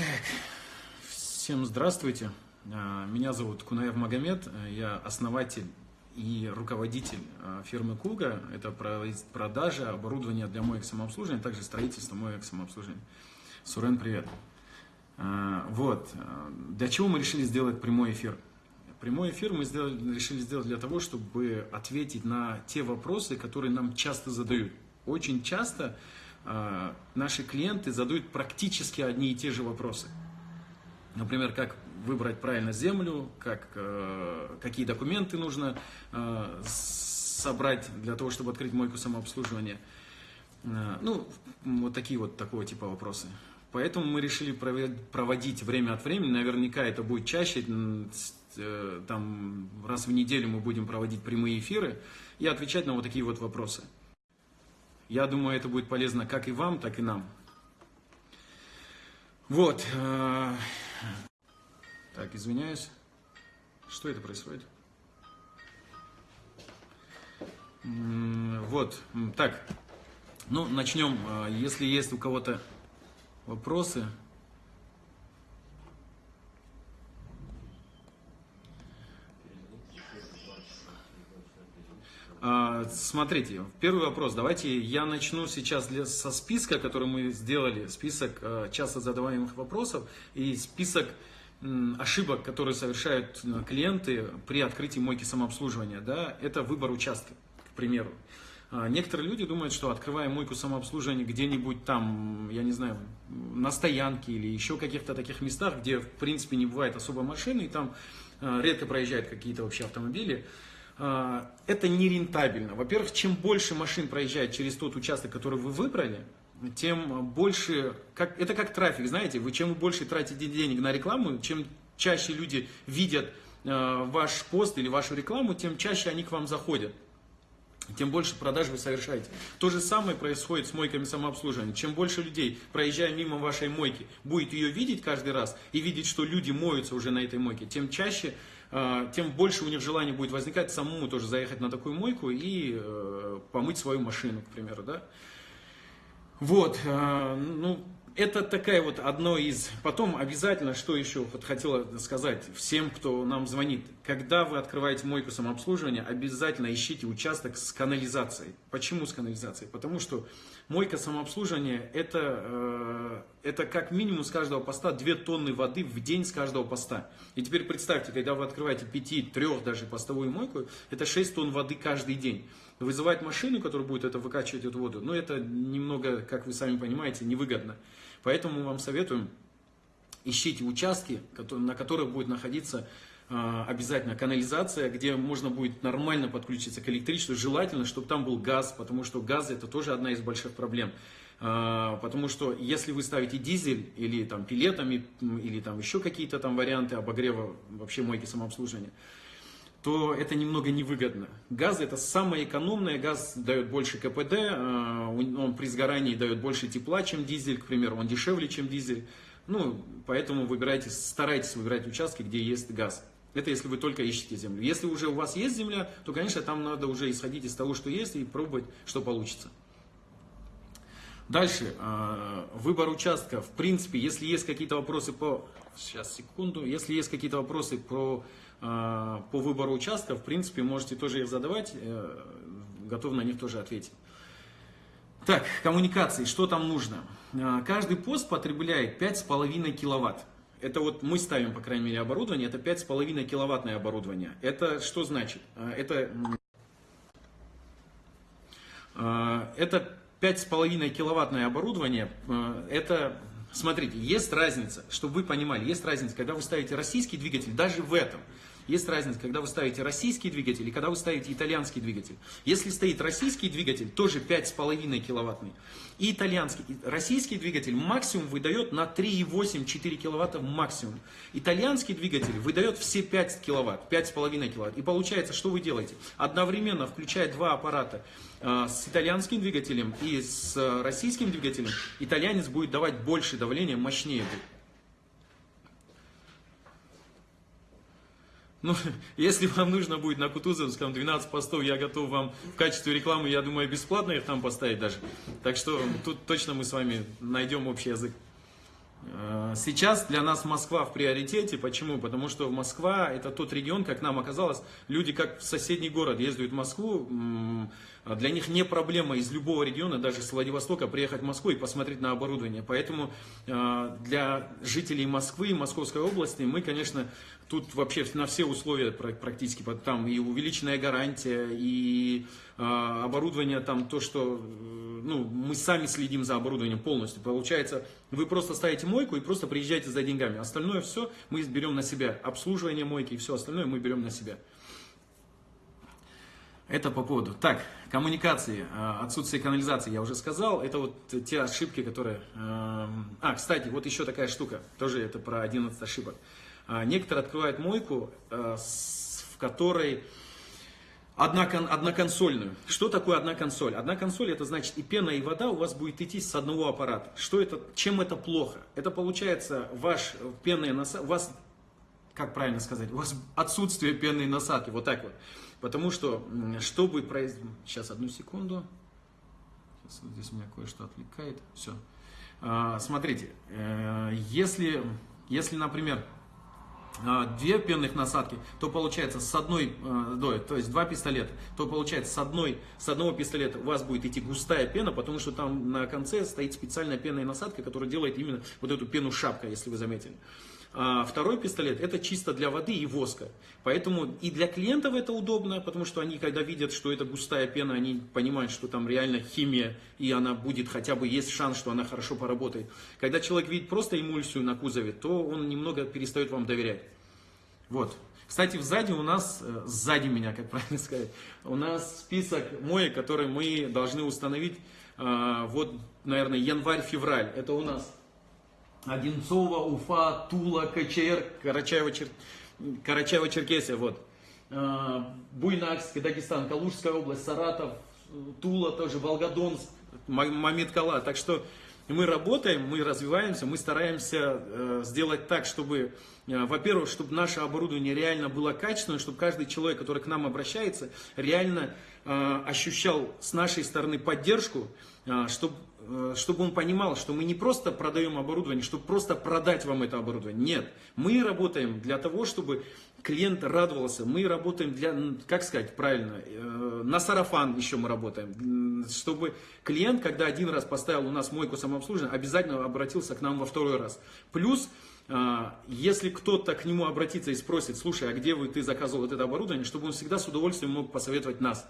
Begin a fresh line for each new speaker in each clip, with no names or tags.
Так, всем здравствуйте. А, меня зовут Кунаев Магомед, я основатель и руководитель а, фирмы Куга. Это продажа оборудования для моек самообслуживания, а также строительство моек самообслуживания. Сурен, привет. Вот, для чего мы решили сделать прямой эфир? Прямой эфир мы сделали, решили сделать для того, чтобы ответить на те вопросы, которые нам часто задают. Очень часто наши клиенты задают практически одни и те же вопросы. Например, как выбрать правильно землю, как, э, какие документы нужно э, собрать для того, чтобы открыть мойку самообслуживания. Э, ну, вот такие вот такого типа вопросы. Поэтому мы решили проводить время от времени, наверняка это будет чаще, там раз в неделю мы будем проводить прямые эфиры и отвечать на вот такие вот вопросы. Я думаю, это будет полезно как и вам, так и нам. Вот. Э, так, извиняюсь. Что это происходит? Вот. Так. Ну, начнем. Э, если есть у кого-то вопросы, смотрите, первый вопрос. Давайте я начну сейчас для, со списка, который мы сделали. Список э, часто задаваемых вопросов и список ошибок, которые совершают э, клиенты при открытии мойки самообслуживания. Да, это выбор участка, к примеру. А, некоторые люди думают, что открывая мойку самообслуживания где-нибудь там, я не знаю, на стоянке или еще каких-то таких местах, где в принципе не бывает особо машины, и там э, редко проезжают какие-то вообще автомобили, а, это не рентабельно. Во-первых, чем больше машин проезжает через тот участок, который вы выбрали, тем больше, как, это как трафик, знаете, вы чем больше тратите денег на рекламу, чем чаще люди видят э, ваш пост или вашу рекламу, тем чаще они к вам заходят. Тем больше продаж вы совершаете. То же самое происходит с мойками самообслуживания. Чем больше людей, проезжая мимо вашей мойки, будет ее видеть каждый раз и видеть, что люди моются уже на этой мойке, тем чаще а, тем больше у них желание будет возникать самому тоже заехать на такую мойку и э, помыть свою машину, к примеру, да. Вот, э, ну, это такая вот одно из... Потом обязательно, что еще вот хотела сказать всем, кто нам звонит. Когда вы открываете мойку самообслуживания, обязательно ищите участок с канализацией. Почему с канализацией? Потому что мойка самообслуживания это, э, это как минимум с каждого поста 2 тонны воды в день с каждого поста. И теперь представьте, когда вы открываете 5-3 даже постовую мойку, это 6 тонн воды каждый день. Вызывать машину, которая будет это выкачивать эту воду, ну это немного, как вы сами понимаете, невыгодно. Поэтому мы вам советуем, ищите участки, на которых будет находиться обязательно канализация, где можно будет нормально подключиться к электричеству. Желательно, чтобы там был газ, потому что газ это тоже одна из больших проблем. А, потому что если вы ставите дизель или там пилетами, или там еще какие-то там варианты обогрева вообще мойки самообслуживания, то это немного невыгодно. Газ это самое экономное, газ дает больше КПД, а, он при сгорании дает больше тепла, чем дизель, к примеру, он дешевле, чем дизель. Ну, поэтому выбирайте, старайтесь выбирать участки, где есть газ. Это если вы только ищете землю. Если уже у вас есть земля, то, конечно, там надо уже исходить из того, что есть, и пробовать, что получится. Дальше, а, выбор участка. В принципе, если есть какие-то вопросы по... Сейчас, секунду. Если есть какие-то вопросы про а, по выбору участка, в принципе, можете тоже их задавать, э, готов на них тоже ответить. Так, коммуникации, что там нужно? А, каждый пост потребляет 5,5 киловатт. Это вот мы ставим, по крайней мере, оборудование, это 5,5 киловаттное оборудование. Это что значит? А, это, это 5,5 киловаттное оборудование, это, смотрите, есть разница, чтобы вы понимали, есть разница, когда вы ставите российский двигатель, даже в этом – есть разница, когда вы ставите российский двигатель и когда вы ставите итальянский двигатель. Если стоит российский двигатель, тоже 5,5 киловаттный, и итальянский, российский двигатель максимум выдает на 3,8-4 киловатта максимум. Итальянский двигатель выдает все 5 киловатт, 5,5 киловатт. И получается, что вы делаете? Одновременно, включая два аппарата, э, с итальянским двигателем и с российским двигателем, итальянец будет давать больше давления, мощнее будет. Ну, если вам нужно будет на Кутузовском 12 постов, я готов вам в качестве рекламы, я думаю, бесплатно их там поставить даже. Так что тут точно мы с вами найдем общий язык. Э, сейчас для нас Москва в приоритете. Почему? Потому что Москва это тот регион, как нам оказалось, люди как в соседний город ездят в Москву, для них не проблема из любого региона, даже с Владивостока, приехать в Москву и посмотреть на оборудование. Поэтому э, для жителей Москвы и Московской области мы, конечно, тут вообще на все условия практически, там и увеличенная гарантия, и э, оборудование, там то, что ну, мы сами следим за оборудованием полностью. Получается, вы просто ставите мойку и просто приезжаете за деньгами. Остальное все мы берем на себя. Обслуживание мойки и все остальное мы берем на себя. Это по поводу. Так, коммуникации, а, отсутствие канализации, я уже сказал. Это вот те ошибки, которые... Эм, а, кстати, вот еще такая штука. Тоже это про 11 ошибок. А, некоторые открывают мойку, э, в которой одна, одноконсольную. Что такое одна консоль? Одна консоль это значит и пена, и вода у вас будет идти с одного аппарата. Что это, чем это плохо? Это получается ваш пенный насадки, у вас, как правильно сказать, у вас отсутствие пенной насадки, вот так вот. Потому что, чтобы произвести... Сейчас, одну секунду. Сейчас вот здесь меня кое-что отвлекает. Все. А, смотрите, э, если, если, например, а, две пенных насадки, то получается с одной, э, то есть два пистолета, то получается с, одной, с одного пистолета у вас будет идти густая пена, потому что там на конце стоит специальная пенная насадка, которая делает именно вот эту пену шапка, если вы заметили. А второй пистолет это чисто для воды и воска. Поэтому и для клиентов это удобно, потому что они, когда видят, что это густая пена, они понимают, что там реально химия, и она будет хотя бы есть шанс, что она хорошо поработает. Когда человек видит просто эмульсию на кузове, то он немного перестает вам доверять. Вот. Кстати, сзади у нас, э, сзади меня, как правильно сказать, у нас список моек, которые мы должны установить, э, вот, наверное, январь-февраль. Это у нас Одинцова, Уфа, Тула, КЧР, Карачаево-Черкесия, Карачаево вот. А, Буйнакск, Дагестан, Калужская область, Саратов, Тула тоже, Волгодонск, Мамиткала. Так что мы работаем, мы развиваемся, мы стараемся э, сделать так, чтобы, э, во-первых, чтобы наше оборудование реально было качественным, чтобы каждый человек, который к нам обращается, реально э, ощущал с нашей стороны поддержку, чтобы Э, чтобы он понимал, что мы не просто продаем оборудование, чтобы просто продать вам это оборудование. Нет, мы работаем для того, чтобы клиент радовался. Мы работаем для, как сказать правильно, э, на сарафан еще мы работаем. Чтобы клиент, когда один раз поставил у нас мойку самообслуживания, обязательно обратился к нам во второй раз. Плюс, э, если кто-то к нему обратится и спросит, слушай, а где вы, ты заказывал вот это оборудование, чтобы он всегда с удовольствием мог посоветовать нас.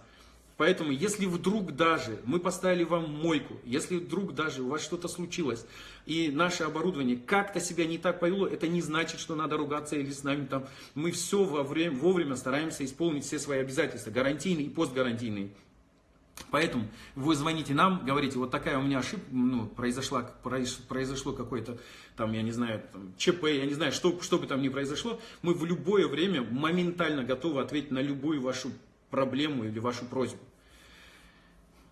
Поэтому, если вдруг даже мы поставили вам мойку, если вдруг даже у вас что-то случилось, и наше оборудование как-то себя не так повело, это не значит, что надо ругаться или с нами там. Мы все во время, вовремя стараемся исполнить все свои обязательства, гарантийные и постгарантийные. Поэтому вы звоните нам, говорите, вот такая у меня ошибка, ну, произошла, произошло какое-то, там, я не знаю, там, ЧП, я не знаю, что, что бы там ни произошло, мы в любое время моментально готовы ответить на любую вашу проблему или вашу просьбу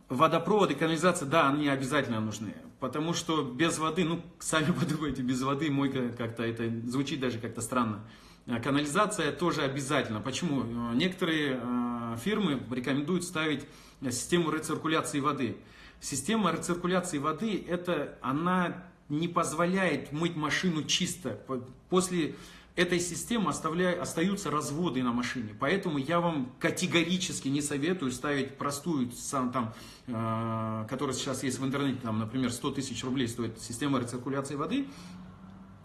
водопровод и канализация, да, они обязательно нужны. Потому что без воды, ну, сами подумайте, без воды мойка как-то, это звучит даже как-то странно. А канализация тоже обязательно. Почему? Некоторые э, фирмы рекомендуют ставить систему рециркуляции воды. Система рециркуляции воды, это она не позволяет мыть машину чисто. После этой системы оставляя, остаются разводы на машине. Поэтому я вам категорически не советую ставить простую, сам, там, э, которая сейчас есть в интернете, там, например, 100 тысяч рублей стоит система рециркуляции воды.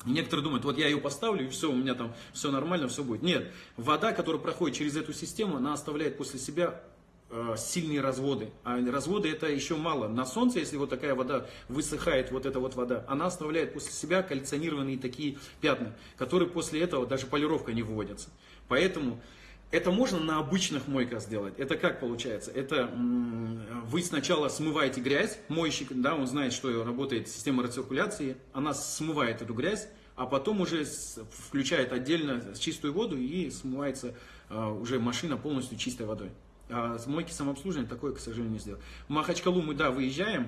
И некоторые думают, вот я ее поставлю, и все, у меня там все нормально, все будет. Нет, вода, которая проходит через эту систему, она оставляет после себя сильные разводы. А разводы это еще мало. На солнце, если вот такая вода высыхает, вот эта вот вода, она оставляет после себя кальционированные такие пятна, которые после этого даже полировка не выводятся. Поэтому это можно на обычных мойках сделать. Это как получается? Это вы сначала смываете грязь, мойщик, да, он знает, что работает система рециркуляции, она смывает эту грязь, а потом уже включает отдельно чистую воду и смывается э, уже машина полностью чистой водой. А с мойки самообслуживания такое, к сожалению, не сделал. В Махачкалу мы, да, выезжаем.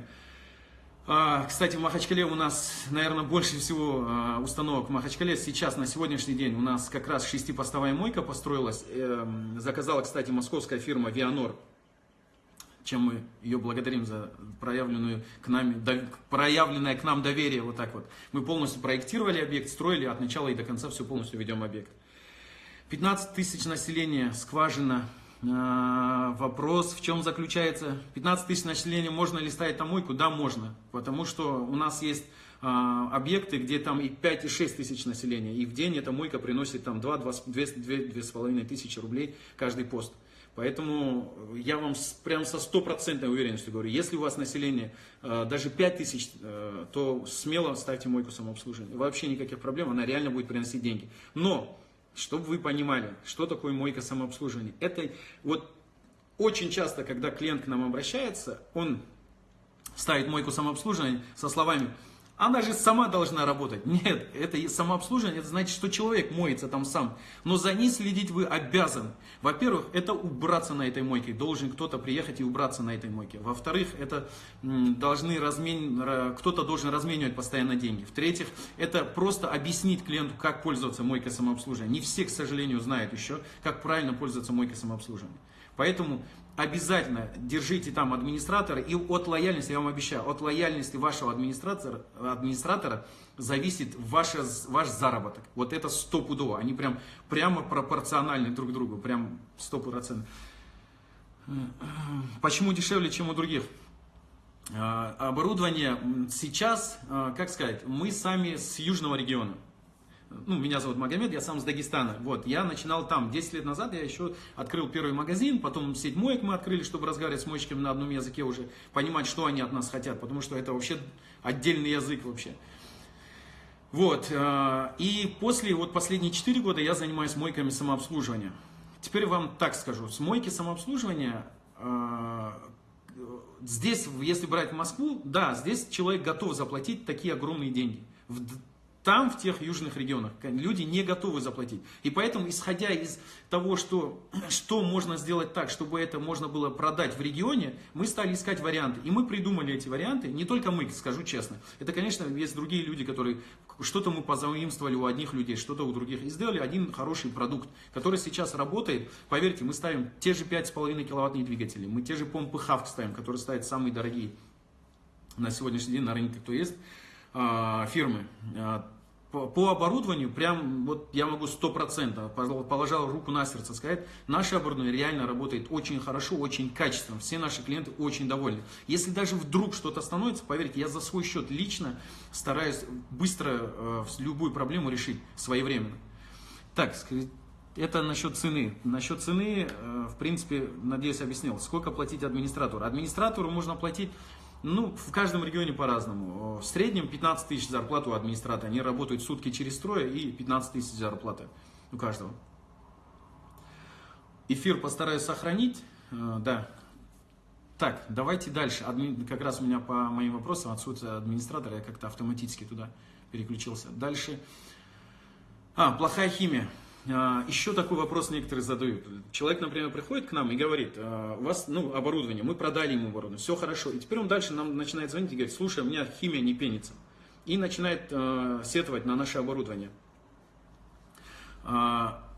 А, кстати, в Махачкале у нас, наверное, больше всего а, установок в Махачкале. Сейчас, на сегодняшний день, у нас как раз шестипостовая мойка построилась. Э, заказала, кстати, московская фирма Вианор чем мы ее благодарим за проявленную к нам, проявленное к нам доверие, вот так вот. Мы полностью проектировали объект, строили от начала и до конца все полностью ведем объект. 15 тысяч населения, скважина, вопрос в чем заключается? 15 тысяч населения, можно ли ставить там мойку? Да, можно. Потому что у нас есть а, объекты, где там и 5, и 6 тысяч населения. И в день эта мойка приносит там 2, 2, 2, 2, 2,5 тысячи рублей каждый пост. Поэтому я вам прям со стопроцентной уверенностью говорю, если у вас население а, даже 5 тысяч, то смело ставьте мойку самообслуживания. Вообще никаких проблем, она реально будет приносить деньги. Но чтобы вы понимали, что такое мойка самообслуживания. Это вот очень часто, когда клиент к нам обращается, он ставит мойку самообслуживания со словами она же сама должна работать. Нет, это самообслуживание, это значит, что человек моется там сам. Но за ней следить вы обязан. Во-первых, это убраться на этой мойке. Должен кто-то приехать и убраться на этой мойке. Во-вторых, это должны размен... кто-то должен разменивать постоянно деньги. В-третьих, это просто объяснить клиенту, как пользоваться мойкой самообслуживания. Не все, к сожалению, знают еще, как правильно пользоваться мойкой самообслуживания. Поэтому обязательно держите там администратора, и от лояльности, я вам обещаю, от лояльности вашего администратора, администратора зависит ваше, ваш заработок. Вот это стопудово, они прям прямо пропорциональны друг другу, прям стопроцентно. Почему дешевле, чем у других? А, оборудование сейчас, а, как сказать, мы сами с южного региона ну, меня зовут Магомед, я сам с Дагестана. Вот, я начинал там. 10 лет назад я еще открыл первый магазин, потом сеть моек мы открыли, чтобы разговаривать с мойщиками на одном языке уже, понимать, что они от нас хотят, потому что это вообще отдельный язык вообще. Вот, э, и после, вот последние 4 года я занимаюсь мойками самообслуживания. Теперь вам так скажу, с мойки самообслуживания э, здесь, если брать Москву, да, здесь человек готов заплатить такие огромные деньги. Там, в тех южных регионах, люди не готовы заплатить. И поэтому, исходя из того, что, что можно сделать так, чтобы это можно было продать в регионе, мы стали искать варианты. И мы придумали эти варианты, не только мы, скажу честно. Это, конечно, есть другие люди, которые что-то мы позаимствовали у одних людей, что-то у других. И сделали один хороший продукт, который сейчас работает. Поверьте, мы ставим те же 5,5 киловаттные двигатели, мы те же помпы ХАВК ставим, которые ставят самые дорогие на сегодняшний день на рынке, кто есть а, фирмы. По оборудованию, прям вот я могу сто процентов положил руку на сердце сказать, наше оборудование реально работает очень хорошо, очень качественно. Все наши клиенты очень довольны. Если даже вдруг что-то становится, поверьте, я за свой счет лично стараюсь быстро э, любую проблему решить своевременно. Так, это насчет цены. Насчет цены, э, в принципе, надеюсь, объяснил. Сколько платить администратору? Администратору можно платить ну, в каждом регионе по-разному. В среднем 15 тысяч зарплат у администратора. Они работают сутки через трое и 15 тысяч зарплаты у каждого. Эфир постараюсь сохранить. Э, да. Так, давайте дальше. Адми... Как раз у меня по моим вопросам отсутствие администратора, я как-то автоматически туда переключился. Дальше. А, плохая химия. А, еще такой вопрос некоторые задают. Человек, например, приходит к нам и говорит, «А, у вас ну, оборудование, мы продали ему оборудование, все хорошо. И теперь он дальше нам начинает звонить и говорит, слушай, у меня химия не пенится. И начинает э, сетовать на наше оборудование.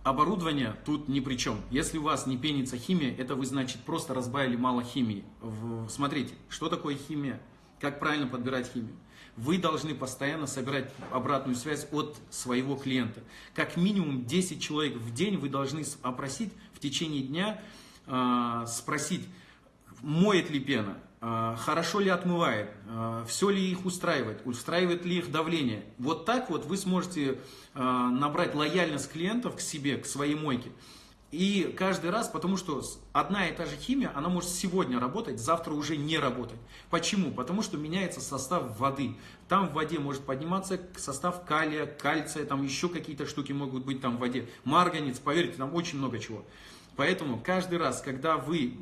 Оборудование тут ни при чем. Если у вас не пенится химия, это вы, значит, просто разбавили мало химии. Смотрите, что такое химия, как правильно подбирать химию вы должны постоянно собирать обратную связь от своего клиента. Как минимум 10 человек в день вы должны опросить в течение дня, э, спросить, моет ли пена, э, хорошо ли отмывает, э, все ли их устраивает, устраивает ли их давление. Вот так вот вы сможете набрать лояльность клиентов к себе, к своей мойке. И каждый раз, потому что одна и та же химия, она может сегодня работать, завтра уже не работать. Почему? Потому что меняется состав воды. Там в воде может подниматься состав калия, кальция, там еще какие-то штуки могут быть там в воде. Марганец, поверьте, там очень много чего. Поэтому каждый раз, когда вы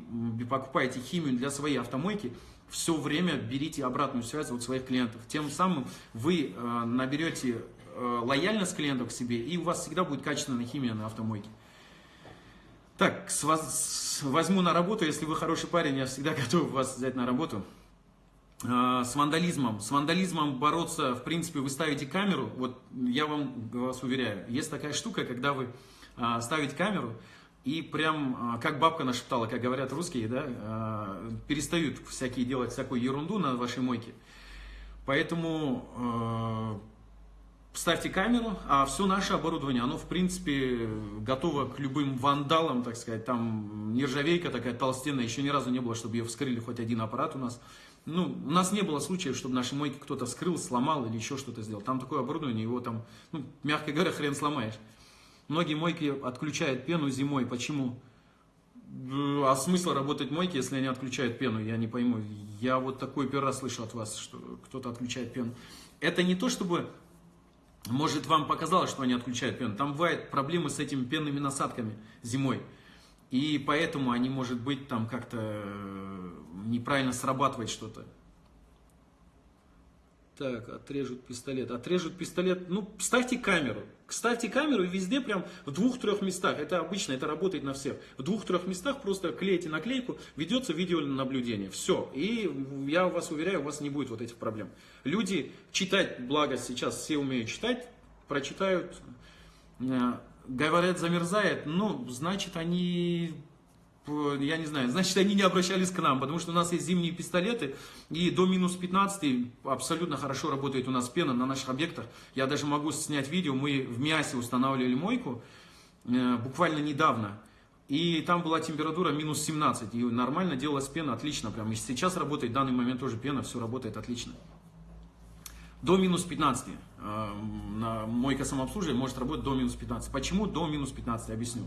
покупаете химию для своей автомойки, все время берите обратную связь от своих клиентов. Тем самым вы э, наберете э, лояльность клиентов к себе, и у вас всегда будет качественная химия на автомойке. Так, с вас возьму на работу, если вы хороший парень, я всегда готов вас взять на работу. А, с вандализмом. С вандализмом бороться, в принципе, вы ставите камеру, вот я вам вас уверяю, есть такая штука, когда вы а, ставите камеру, и прям, а, как бабка нашептала, как говорят русские, да, перестают всякие делать всякую ерунду на вашей мойке. Поэтому ставьте камеру, а все наше оборудование, оно в принципе готово к любым вандалам, так сказать, там нержавейка такая толстенная, еще ни разу не было, чтобы ее вскрыли хоть один аппарат у нас. Ну, у нас не было случаев, чтобы наши мойки кто-то вскрыл, сломал или еще что-то сделал. Там такое оборудование, его там, ну, мягко говоря, хрен сломаешь. Многие мойки отключают пену зимой. Почему? А смысл работать мойки, если они отключают пену? Я не пойму. Я вот такой первый раз слышу от вас, что кто-то отключает пену. Это не то, чтобы, может, вам показалось, что они отключают пену. Там бывают проблемы с этими пенными насадками зимой. И поэтому они, может быть, там как-то э, неправильно срабатывает что-то. Так, отрежут пистолет. Отрежут пистолет. Ну, ставьте камеру. Ставьте камеру везде прям в двух-трех местах. Это обычно, это работает на всех. В двух-трех местах просто клеите наклейку, ведется видеонаблюдение. Все. И я вас уверяю, у вас не будет вот этих проблем. Люди читать, благо сейчас все умеют читать, прочитают, э, говорят, замерзает, ну, значит, они я не знаю, значит, они не обращались к нам, потому что у нас есть зимние пистолеты, и до минус 15 абсолютно хорошо работает у нас пена на наших объектах. Я даже могу снять видео, мы в Миасе устанавливали мойку э, буквально недавно, и там была температура минус 17, и нормально делалась пена, отлично, прям. И сейчас работает, в данный момент тоже пена, все работает отлично. До минус 15 э, мойка самообслуживания может работать до минус 15. Почему до минус 15, объясню.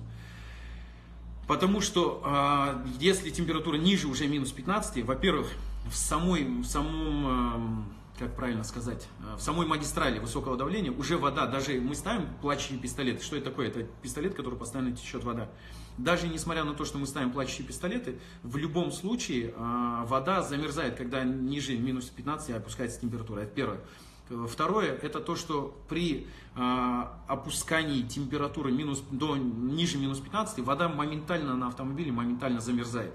Потому что э, если температура ниже уже минус 15, во-первых, в самой, в самом, э, как правильно сказать, э, в самой магистрали высокого давления уже вода, даже мы ставим плачущий пистолет. Что это такое? Это пистолет, который постоянно течет вода. Даже несмотря на то, что мы ставим плачущие пистолеты, в любом случае э, вода замерзает, когда ниже минус 15 опускается температура. Это первое. Второе, это то, что при э, опускании температуры минус, до ниже минус 15, вода моментально на автомобиле моментально замерзает.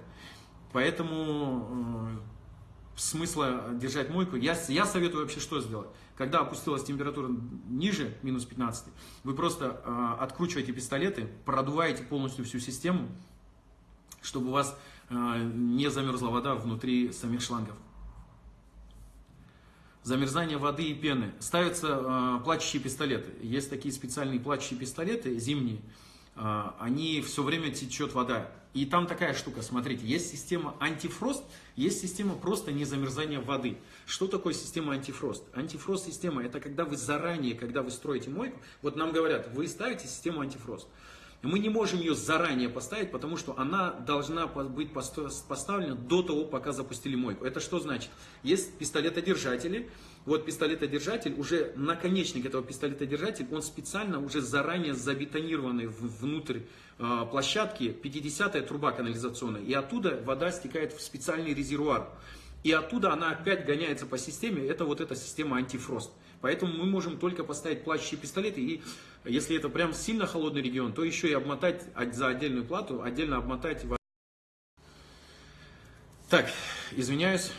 Поэтому э, смысла держать мойку, я, я советую вообще что сделать. Когда опустилась температура ниже минус 15, вы просто э, откручиваете пистолеты, продуваете полностью всю систему, чтобы у вас э, не замерзла вода внутри самих шлангов замерзание воды и пены. Ставятся э, плачущие пистолеты. Есть такие специальные плачущие пистолеты, зимние. Э, они все время течет вода. И там такая штука, смотрите, есть система антифрост, есть система просто незамерзания воды. Что такое система антифрост? Антифрост система это когда вы заранее, когда вы строите мойку, вот нам говорят, вы ставите систему антифрост. Мы не можем ее заранее поставить, потому что она должна быть поставлена до того, пока запустили мойку. Это что значит? Есть пистолетодержатели. Вот пистолетодержатель, уже наконечник этого пистолетодержателя, он специально уже заранее забетонированный внутрь э, площадки, 50-я труба канализационная. И оттуда вода стекает в специальный резервуар. И оттуда она опять гоняется по системе. Это вот эта система антифрост. Поэтому мы можем только поставить плачущие пистолеты, и если это прям сильно холодный регион, то еще и обмотать за отдельную плату, отдельно обмотать. Так, извиняюсь.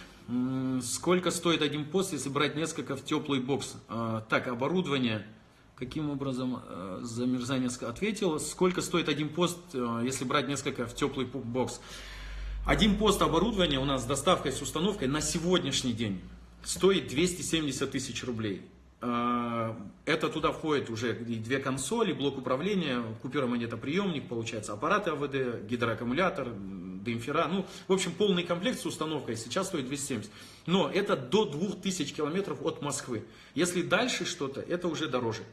Сколько стоит один пост, если брать несколько в теплый бокс? А, так, оборудование. Каким образом э, замерзание ответил? Сколько стоит один пост, э, если брать несколько в теплый бокс? Один пост оборудования у нас с доставкой, с установкой на сегодняшний день стоит 270 тысяч рублей. А, это туда входит уже и две консоли, блок управления, купюромонетоприемник, получается аппараты АВД, гидроаккумулятор, демпфера. Ну, в общем, полный комплект с установкой сейчас стоит 270. Но это до 2000 километров от Москвы. Если дальше что-то, это уже дороже.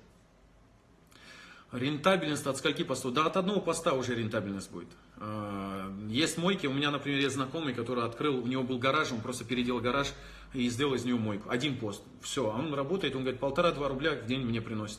Рентабельность от скольки постов? Да, от одного поста уже рентабельность будет. А, есть мойки, у меня, например, есть знакомый, который открыл, у него был гараж, он просто переделал гараж и сделал из него мойку. Один пост. Все, он работает, он говорит, полтора-два рубля в день мне приносит.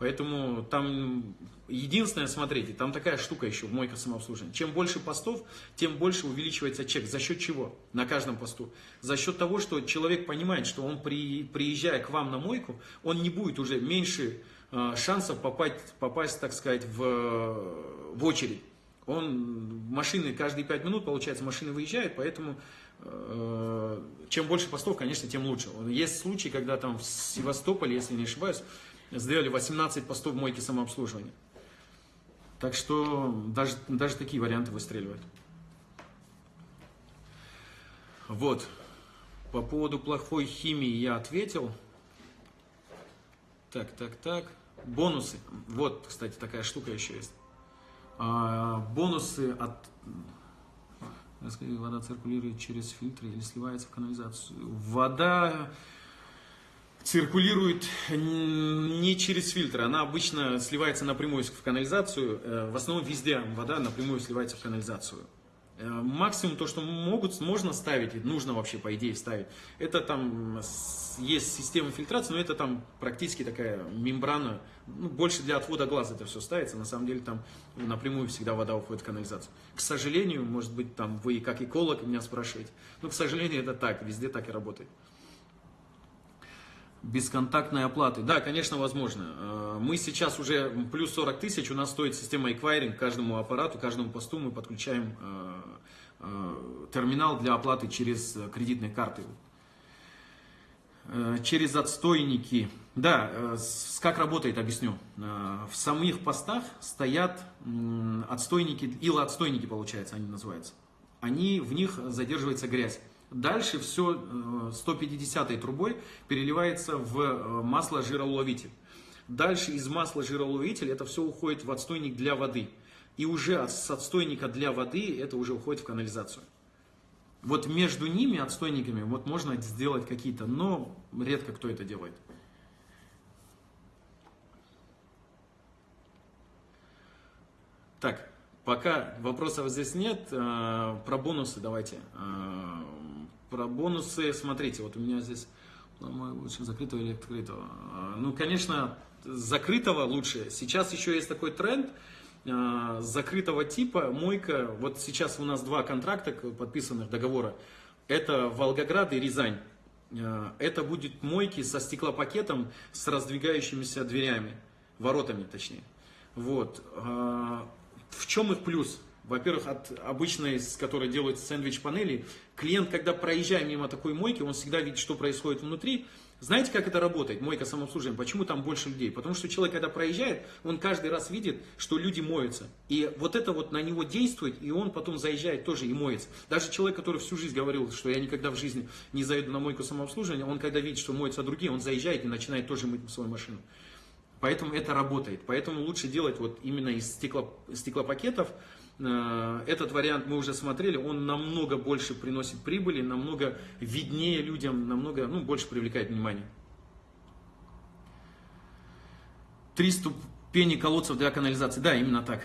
Поэтому там единственное, смотрите, там такая штука еще мойка самообслуживания. Чем больше постов, тем больше увеличивается чек. За счет чего? На каждом посту. За счет того, что человек понимает, что он при, приезжая к вам на мойку, он не будет уже меньше шансов попасть, попасть, так сказать, в, в очередь. Он, машины каждые 5 минут, получается, машины выезжают, поэтому э, чем больше постов, конечно, тем лучше. Есть случаи, когда там в Севастополе, если не ошибаюсь, сделали 18 постов мойки самообслуживания. Так что даже, даже такие варианты выстреливают. Вот. По поводу плохой химии я ответил. Так, так, так. Бонусы. Вот, кстати, такая штука еще есть. А, бонусы от... Вода циркулирует через фильтры или сливается в канализацию. Вода циркулирует не через фильтры, она обычно сливается напрямую в канализацию. Э, в основном везде вода напрямую сливается в канализацию. Э, максимум то, что могут, можно ставить, нужно вообще по идее ставить, это там есть система фильтрации, но это там практически такая мембрана, ну, больше для отвода глаз это все ставится, на самом деле там напрямую всегда вода уходит в канализацию. К сожалению, может быть там вы как эколог меня спрашиваете, но к сожалению это так, везде так и работает бесконтактной оплаты. Да, конечно, возможно. Э, мы сейчас уже плюс 40 тысяч, у нас стоит система эквайринг, каждому аппарату, каждому посту мы подключаем э, э, терминал для оплаты через кредитные карты. Через отстойники. Да, как работает, объясню. В самих постах стоят отстойники, илоотстойники, получается, они называются. Они, в них задерживается грязь. Дальше все 150 э, трубой переливается в э, масло жироловитель. Дальше из масла жироловитель это все уходит в отстойник для воды. И уже с отстойника для воды это уже уходит в канализацию. Вот между ними, отстойниками, вот можно сделать какие-то, но редко кто это делает. Так, пока вопросов здесь нет, э, про бонусы давайте про бонусы, смотрите, вот у меня здесь лучше закрытого или открытого. А, ну, конечно, закрытого лучше. Сейчас еще есть такой тренд а, закрытого типа, мойка. Вот сейчас у нас два контракта подписанных договора. Это Волгоград и Рязань. А, это будет мойки со стеклопакетом с раздвигающимися дверями, воротами точнее. Вот. В чем их плюс? Во-первых, от обычной, с которой делают сэндвич-панели, клиент, когда проезжая мимо такой мойки, он всегда видит, что происходит внутри. Знаете, как это работает, мойка самообслуживания? Почему там больше людей? Потому что человек, когда проезжает, он каждый раз видит, что люди моются. И вот это вот на него действует, и он потом заезжает тоже и моется. Даже человек, который всю жизнь говорил, что я никогда в жизни не заеду на мойку самообслуживания, он когда видит, что моются другие, он заезжает и начинает тоже мыть свою машину. Поэтому это работает. Поэтому лучше делать вот именно из стекло, стеклопакетов, этот вариант мы уже смотрели, он намного больше приносит прибыли, намного виднее людям, намного ну, больше привлекает внимание. Три ступени колодцев для канализации. Да, именно так.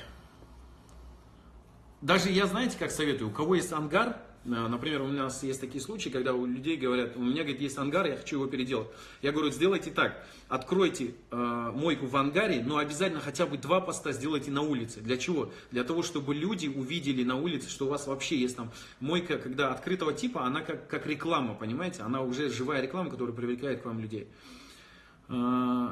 Даже я, знаете, как советую, у кого есть ангар, Э, например, у нас есть такие случаи, когда у людей говорят, у меня говорит, есть ангар, я хочу его переделать. Я говорю, сделайте так, откройте э, мойку в ангаре, но обязательно хотя бы два поста сделайте на улице. Для чего? Для того, чтобы люди увидели на улице, что у вас вообще есть там мойка, когда открытого типа, она как, как реклама, понимаете? Она уже живая реклама, которая привлекает к вам людей. Э,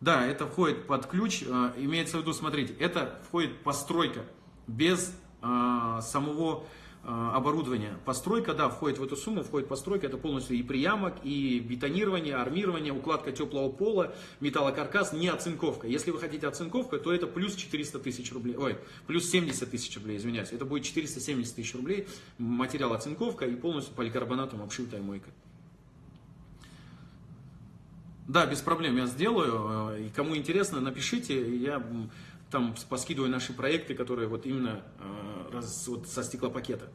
да, это входит под ключ, э, имеется в виду, смотрите, это входит постройка без самого а, оборудования. Постройка, да, входит в эту сумму, входит постройка, это полностью и приямок, и бетонирование, армирование, укладка теплого пола, металлокаркас, не оцинковка. Если вы хотите оцинковку, то это плюс 400 тысяч рублей, ой, плюс 70 тысяч рублей, извиняюсь. Это будет 470 тысяч рублей, материал оцинковка и полностью поликарбонатом обшитая мойка. Да, без проблем я сделаю. И кому интересно, напишите, я там поскидываю наши проекты, которые вот именно э, раз, вот со стеклопакета.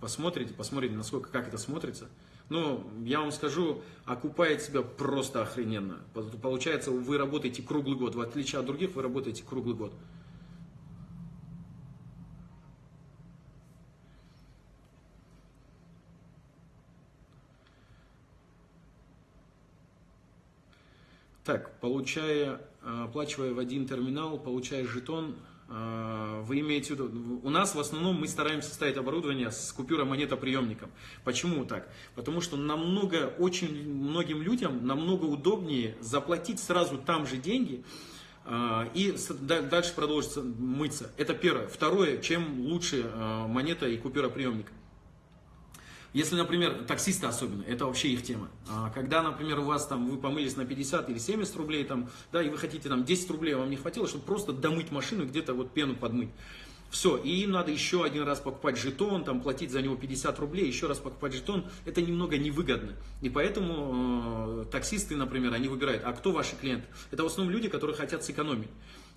Посмотрите, посмотрите, насколько, как это смотрится. Ну, я вам скажу, окупает себя просто охрененно. Получается, вы работаете круглый год. В отличие от других, вы работаете круглый год. Так, получая, оплачивая в один терминал, получая жетон, э, вы имеете в виду, у нас в основном мы стараемся ставить оборудование с купюра монетоприемником. Почему так? Потому что намного, очень многим людям намного удобнее заплатить сразу там же деньги, э, и дальше продолжится мыться. Это первое. Второе, чем лучше монета и купюра приемник. Если, например, таксисты особенно, это вообще их тема. А когда, например, у вас там, вы помылись на 50 или 70 рублей, там, да, и вы хотите там 10 рублей, вам не хватило, чтобы просто домыть машину, где-то вот пену подмыть. Все, и им надо еще один раз покупать жетон, там, платить за него 50 рублей, еще раз покупать жетон. Это немного невыгодно. И поэтому э, таксисты, например, они выбирают, а кто ваши клиенты? Это в основном люди, которые хотят сэкономить.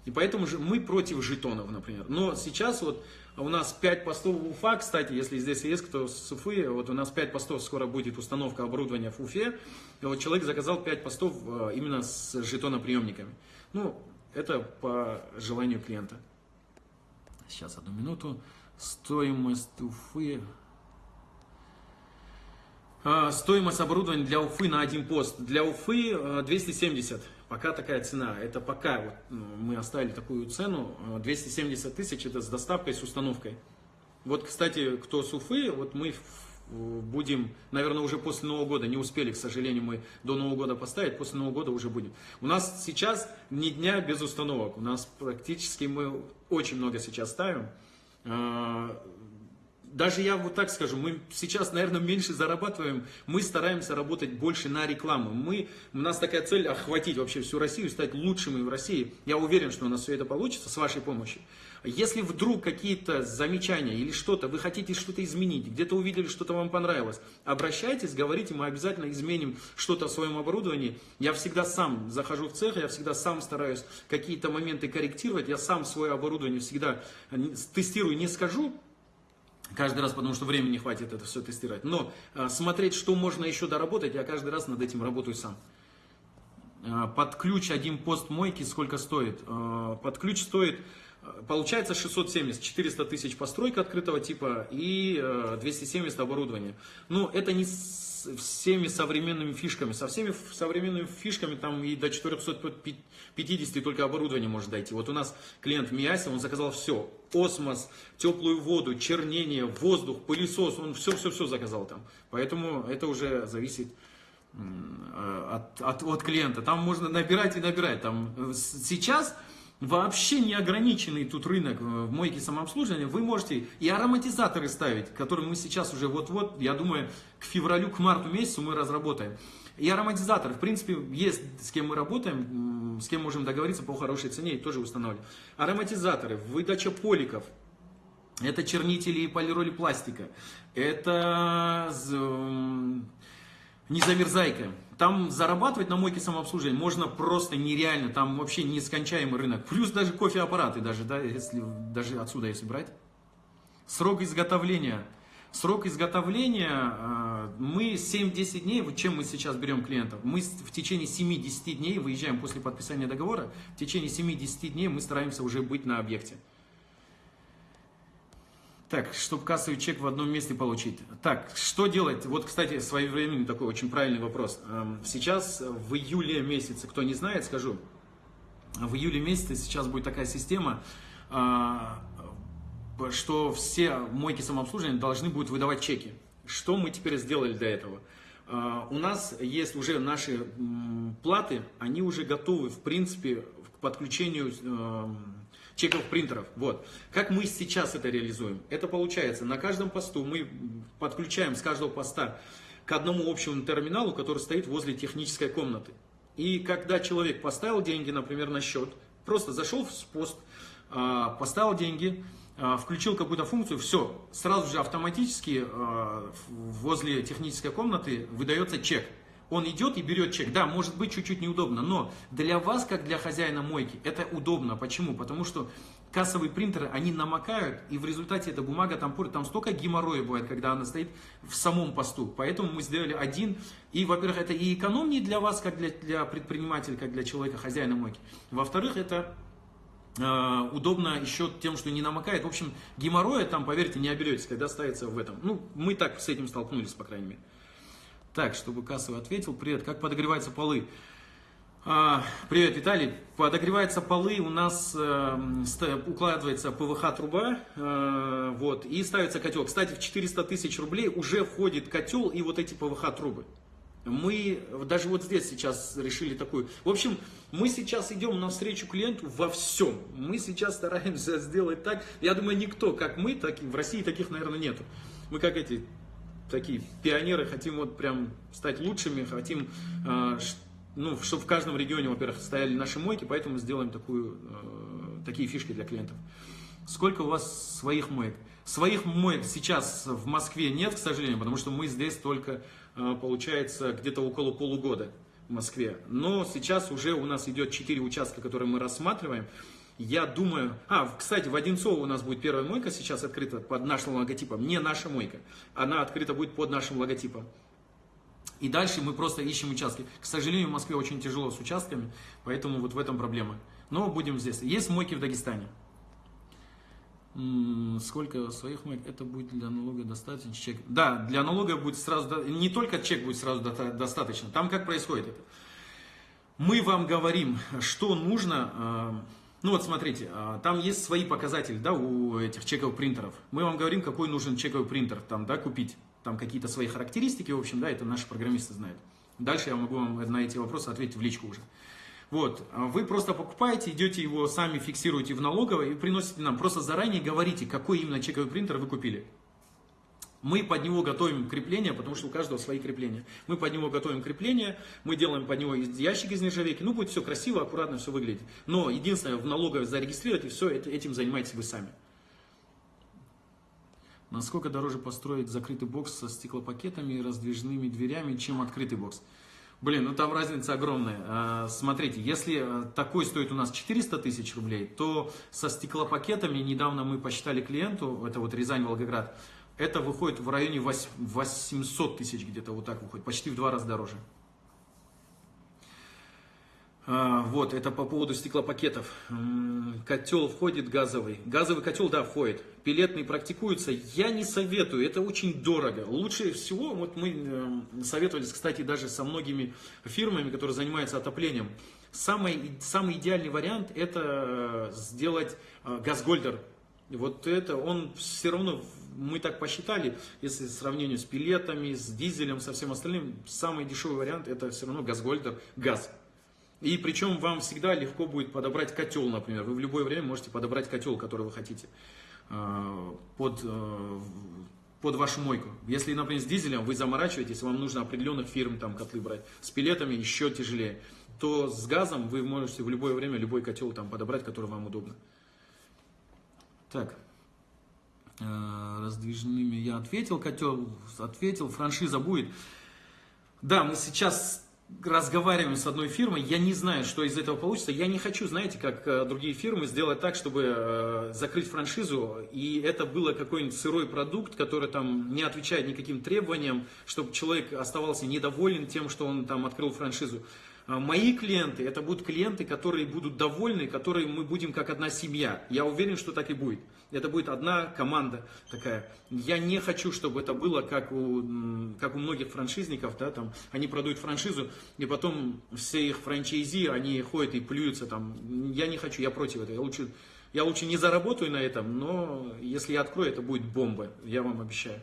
И поэтому же мы против жетонов, например. Но сейчас вот у нас 5 постов в Уфа, кстати, если здесь есть кто с Уфы, вот у нас 5 постов, скоро будет установка оборудования в Уфе. И вот человек заказал 5 постов э, именно с жетоноприемниками. Ну, это по желанию клиента. Сейчас, одну минуту. Стоимость Уфы. А, стоимость оборудования для Уфы на один пост. Для Уфы 270. Э, пока такая цена. Это пока вот, ну, мы оставили такую цену. 270 э, тысяч это с доставкой, с установкой. Вот, кстати, кто с Уфы, вот мы будем, наверное, уже после Нового года, не успели, к сожалению, мы до Нового года поставить, после Нового года уже будем. У нас сейчас ни дня без установок, у нас практически мы очень много сейчас ставим. Даже я вот так скажу, мы сейчас, наверное, меньше зарабатываем, мы стараемся работать больше на рекламу. Мы, у нас такая цель охватить вообще всю Россию, стать лучшими в России. Я уверен, что у нас все это получится с вашей помощью. Если вдруг какие-то замечания или что-то, вы хотите что-то изменить, где-то увидели, что-то вам понравилось, обращайтесь, говорите, мы обязательно изменим что-то в своем оборудовании. Я всегда сам захожу в цех, я всегда сам стараюсь какие-то моменты корректировать, я сам свое оборудование всегда тестирую, не скажу, каждый раз, потому что времени не хватит это все тестировать. Но а, смотреть, что можно еще доработать, я каждый раз над этим работаю сам. А, под ключ один пост мойки сколько стоит? А, под ключ стоит Получается 670, 400 тысяч постройка открытого типа и 270 э, оборудования. Но это не с всеми современными фишками. Со всеми современными фишками там и до 450 только оборудование может дойти. Вот у нас клиент Миаси, он заказал все. Осмос, теплую воду, чернение, воздух, пылесос, он все-все-все заказал там. Поэтому это уже зависит э, от, от, от клиента. Там можно набирать и набирать. Там э, сейчас вообще не ограниченный тут рынок э, в мойке самообслуживания, вы можете и ароматизаторы ставить, которые мы сейчас уже вот-вот, я думаю, к февралю, к марту месяцу мы разработаем. И ароматизаторы, в принципе, есть с кем мы работаем, с кем можем договориться по хорошей цене и тоже устанавливать. Ароматизаторы, выдача поликов, это чернители и полироли пластика, это незамерзайка. Там зарабатывать на мойке самообслуживания можно просто нереально, там вообще нескончаемый рынок. Плюс даже кофеаппараты, даже, да, если, даже отсюда если брать. Срок изготовления. Срок изготовления э, мы 7-10 дней, вот чем мы сейчас берем клиентов, мы в течение 7-10 дней выезжаем после подписания договора, в течение 7-10 дней мы стараемся уже быть на объекте. Так, чтобы кассовый чек в одном месте получить. Так, что делать? Вот, кстати, своевременный такой очень правильный вопрос. Эм, сейчас, в июле месяце, кто не знает, скажу, в июле месяце сейчас будет такая система, э, что все мойки самообслуживания должны будут выдавать чеки. Что мы теперь сделали для этого? Э, у нас есть уже наши платы, они уже готовы, в принципе, к подключению эм, чековых принтеров. Вот. Как мы сейчас это реализуем? Это получается, на каждом посту мы подключаем с каждого поста к одному общему терминалу, который стоит возле технической комнаты. И когда человек поставил деньги, например, на счет, просто зашел в пост, а, поставил деньги, а, включил какую-то функцию, все, сразу же автоматически а, возле технической комнаты выдается чек он идет и берет чек. Да, может быть чуть-чуть неудобно, но для вас, как для хозяина мойки, это удобно. Почему? Потому что кассовые принтеры, они намокают, и в результате эта бумага там портит. Там столько геморроя бывает, когда она стоит в самом посту. Поэтому мы сделали один. И, во-первых, это и экономнее для вас, как для, для предпринимателя, как для человека, хозяина мойки. Во-вторых, это Uh, удобно еще тем, что не намокает. В общем, геморроя там, поверьте, не оберетесь, когда ставится в этом. Ну, мы так с этим столкнулись, по крайней мере. Так, чтобы кассовый ответил. Привет, как подогреваются полы? А, привет, Виталий. Подогреваются полы, у нас э, укладывается ПВХ-труба, э, вот, и ставится котел. Кстати, в 400 тысяч рублей уже входит котел и вот эти ПВХ-трубы. Мы даже вот здесь сейчас решили такую. В общем, мы сейчас идем навстречу клиенту во всем. Мы сейчас стараемся сделать так. Я думаю, никто, как мы, так, в России таких, наверное, нету. Мы как эти такие пионеры, хотим вот прям стать лучшими, хотим, э, ну, чтобы в каждом регионе, во-первых, стояли наши мойки, поэтому сделаем такую, э, такие фишки для клиентов. Сколько у вас своих моек? Своих моек сейчас в Москве нет, к сожалению, потому что мы здесь только, э, получается, где-то около полугода в Москве. Но сейчас уже у нас идет 4 участка, которые мы рассматриваем. Я думаю... А, кстати, в Одинцово у нас будет первая мойка сейчас открыта под нашим логотипом. Не наша мойка. Она открыта будет под нашим логотипом. И дальше мы просто ищем участки. К сожалению, в Москве очень тяжело с участками, поэтому вот в этом проблема. Но будем здесь. Есть мойки в Дагестане. Сколько своих моек? Это будет для налога достаточно чек. Да, для налога будет сразу, не только чек будет сразу достаточно. Там как происходит это? Мы вам говорим, что нужно. Ну вот смотрите, а, там есть свои показатели, да, у этих чековых принтеров. Мы вам говорим, какой нужен чековый принтер, там, да, купить. Там какие-то свои характеристики, в общем, да, это наши программисты знают. Дальше я могу вам на эти вопросы ответить в личку уже. Вот, а вы просто покупаете, идете его сами фиксируете в налоговой и приносите нам. Просто заранее говорите, какой именно чековый принтер вы купили. Мы под него готовим крепление, потому что у каждого свои крепления. Мы под него готовим крепление, мы делаем под него ящик из нержавейки. Ну, будет все красиво, аккуратно все выглядит. Но единственное, в налоговой зарегистрировать и все, этим занимаетесь вы сами. Насколько дороже построить закрытый бокс со стеклопакетами и раздвижными дверями, чем открытый бокс? Блин, ну там разница огромная. А, смотрите, если э, такой стоит у нас 400 тысяч рублей, то со стеклопакетами, недавно мы посчитали клиенту, это вот Рязань-Волгоград, это выходит в районе 800 тысяч где-то, вот так выходит, почти в два раза дороже. А, вот, это по поводу стеклопакетов. Котел входит газовый. Газовый котел, да, входит. Пилетный практикуется. Я не советую, это очень дорого. Лучше всего, вот мы э, советовались, кстати, даже со многими фирмами, которые занимаются отоплением. Самый, самый идеальный вариант это э, сделать э, газгольдер. Вот это, он все равно, мы так посчитали, если в сравнении с пилетами, с дизелем, со всем остальным, самый дешевый вариант это все равно газгольдер, газ. И причем вам всегда легко будет подобрать котел, например. Вы в любое время можете подобрать котел, который вы хотите э, под, э, под вашу мойку. Если, например, с дизелем вы заморачиваетесь, вам нужно определенных фирм там котлы брать, с пилетами еще тяжелее, то с газом вы можете в любое время любой котел там подобрать, который вам удобно. Так, э, раздвижными я ответил, котел ответил, франшиза будет. Да, мы сейчас разговариваем с одной фирмой, я не знаю, что из этого получится. Я не хочу, знаете, как э, другие фирмы, сделать так, чтобы э, закрыть франшизу, и это было какой-нибудь сырой продукт, который там не отвечает никаким требованиям, чтобы человек оставался недоволен тем, что он там открыл франшизу. А мои клиенты, это будут клиенты, которые будут довольны, которые мы будем как одна семья. Я уверен, что так и будет. Это будет одна команда такая. Я не хочу, чтобы это было как у, как у многих франшизников, да, там, они продают франшизу, и потом все их франчайзи, они ходят и плюются там. Я не хочу, я против этого. Я лучше, я лучше не заработаю на этом, но если я открою, это будет бомба, я вам обещаю.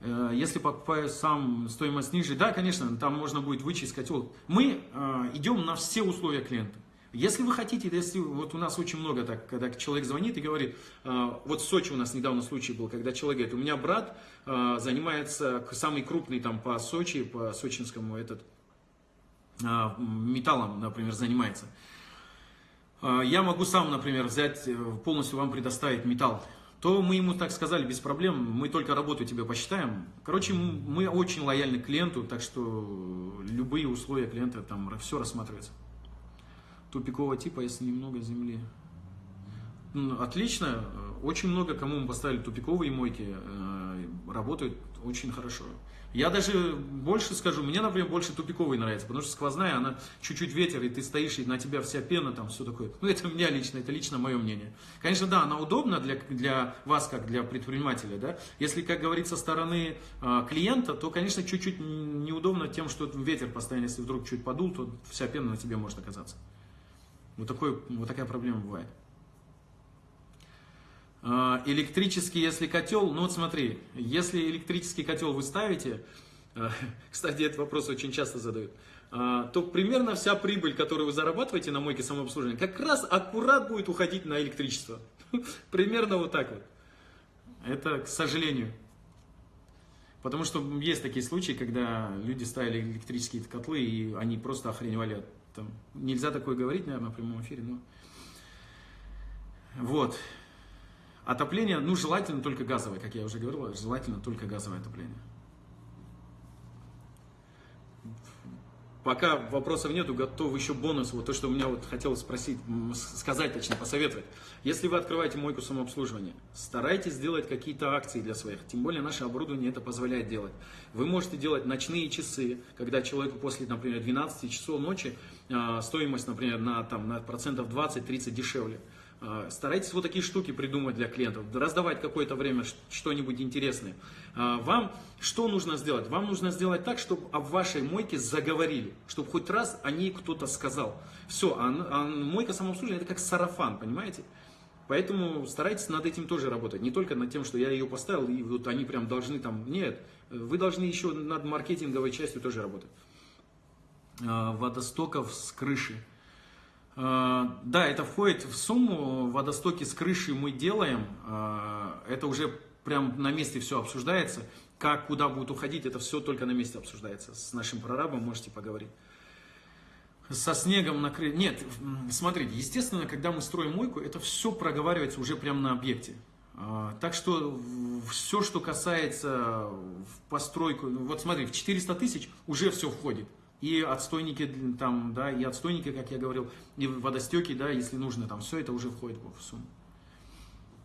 Э, если покупаю сам, стоимость ниже, да, конечно, там можно будет вычесть котел. Мы э, идем на все условия клиента. Если вы хотите, если вот у нас очень много так, когда человек звонит и говорит, э, вот в Сочи у нас недавно случай был, когда человек говорит, у меня брат занимается самый крупный там по Сочи, по сочинскому этот металлом, например, занимается. Я могу сам, например, взять, полностью вам предоставить металл то мы ему так сказали, без проблем, мы только работу тебе посчитаем. Короче, мы очень лояльны клиенту, так что любые условия клиента там все рассматривается. Тупикового типа, если немного земли. Ну, отлично, очень много кому мы поставили тупиковые мойки, э, работают очень хорошо. Я даже больше скажу, мне, например, больше тупиковый нравится, потому что сквозная, она чуть-чуть ветер, и ты стоишь, и на тебя вся пена, там все такое. Ну, это у меня лично, это лично мое мнение. Конечно, да, она удобна для, для вас, как для предпринимателя, да. Если, как говорится, со стороны э, клиента, то, конечно, чуть-чуть неудобно тем, что ветер постоянно, если вдруг чуть подул, то вся пена на тебе может оказаться. Вот, такой, вот такая проблема бывает. А, электрический, если котел, ну вот смотри, если электрический котел вы ставите, а, кстати, этот вопрос очень часто задают, а, то примерно вся прибыль, которую вы зарабатываете на мойке самообслуживания, как раз аккурат будет уходить на электричество. Примерно вот так вот. Это, к сожалению. Потому что есть такие случаи, когда люди ставили электрические котлы, и они просто охреневали. Там, нельзя такое говорить, наверное, в прямом эфире, но... Вот. Отопление, ну, желательно только газовое, как я уже говорил, желательно только газовое отопление. Пока вопросов нету, готов еще бонус, вот то, что у меня вот хотелось спросить, сказать, точнее, посоветовать. Если вы открываете мойку самообслуживания, старайтесь сделать какие-то акции для своих, тем более наше оборудование это позволяет делать. Вы можете делать ночные часы, когда человеку после, например, 12 часов ночи а, стоимость, например, на, там, на процентов 20-30 дешевле. А, старайтесь вот такие штуки придумать для клиентов, раздавать какое-то время что-нибудь интересное. А, вам что нужно сделать? Вам нужно сделать так, чтобы о вашей мойке заговорили, чтобы хоть раз о ней кто-то сказал. Все, а, а мойка самообслуживания это как сарафан, понимаете? Поэтому старайтесь над этим тоже работать. Не только над тем, что я ее поставил, и вот они прям должны там... Нет, вы должны еще над маркетинговой частью тоже работать. Водостоков с крыши. А, да, это входит в сумму, водостоки с крыши мы делаем, а, это уже прям на месте все обсуждается, как, куда будут уходить, это все только на месте обсуждается, с нашим прорабом можете поговорить. Со снегом накрыть, нет, смотрите, естественно, когда мы строим мойку, это все проговаривается уже прямо на объекте. А, так что все, что касается постройку, вот смотри, в 400 тысяч уже все входит и отстойники там, да, и отстойники, как я говорил, и водостеки, да, если нужно, там все это уже входит в сумму.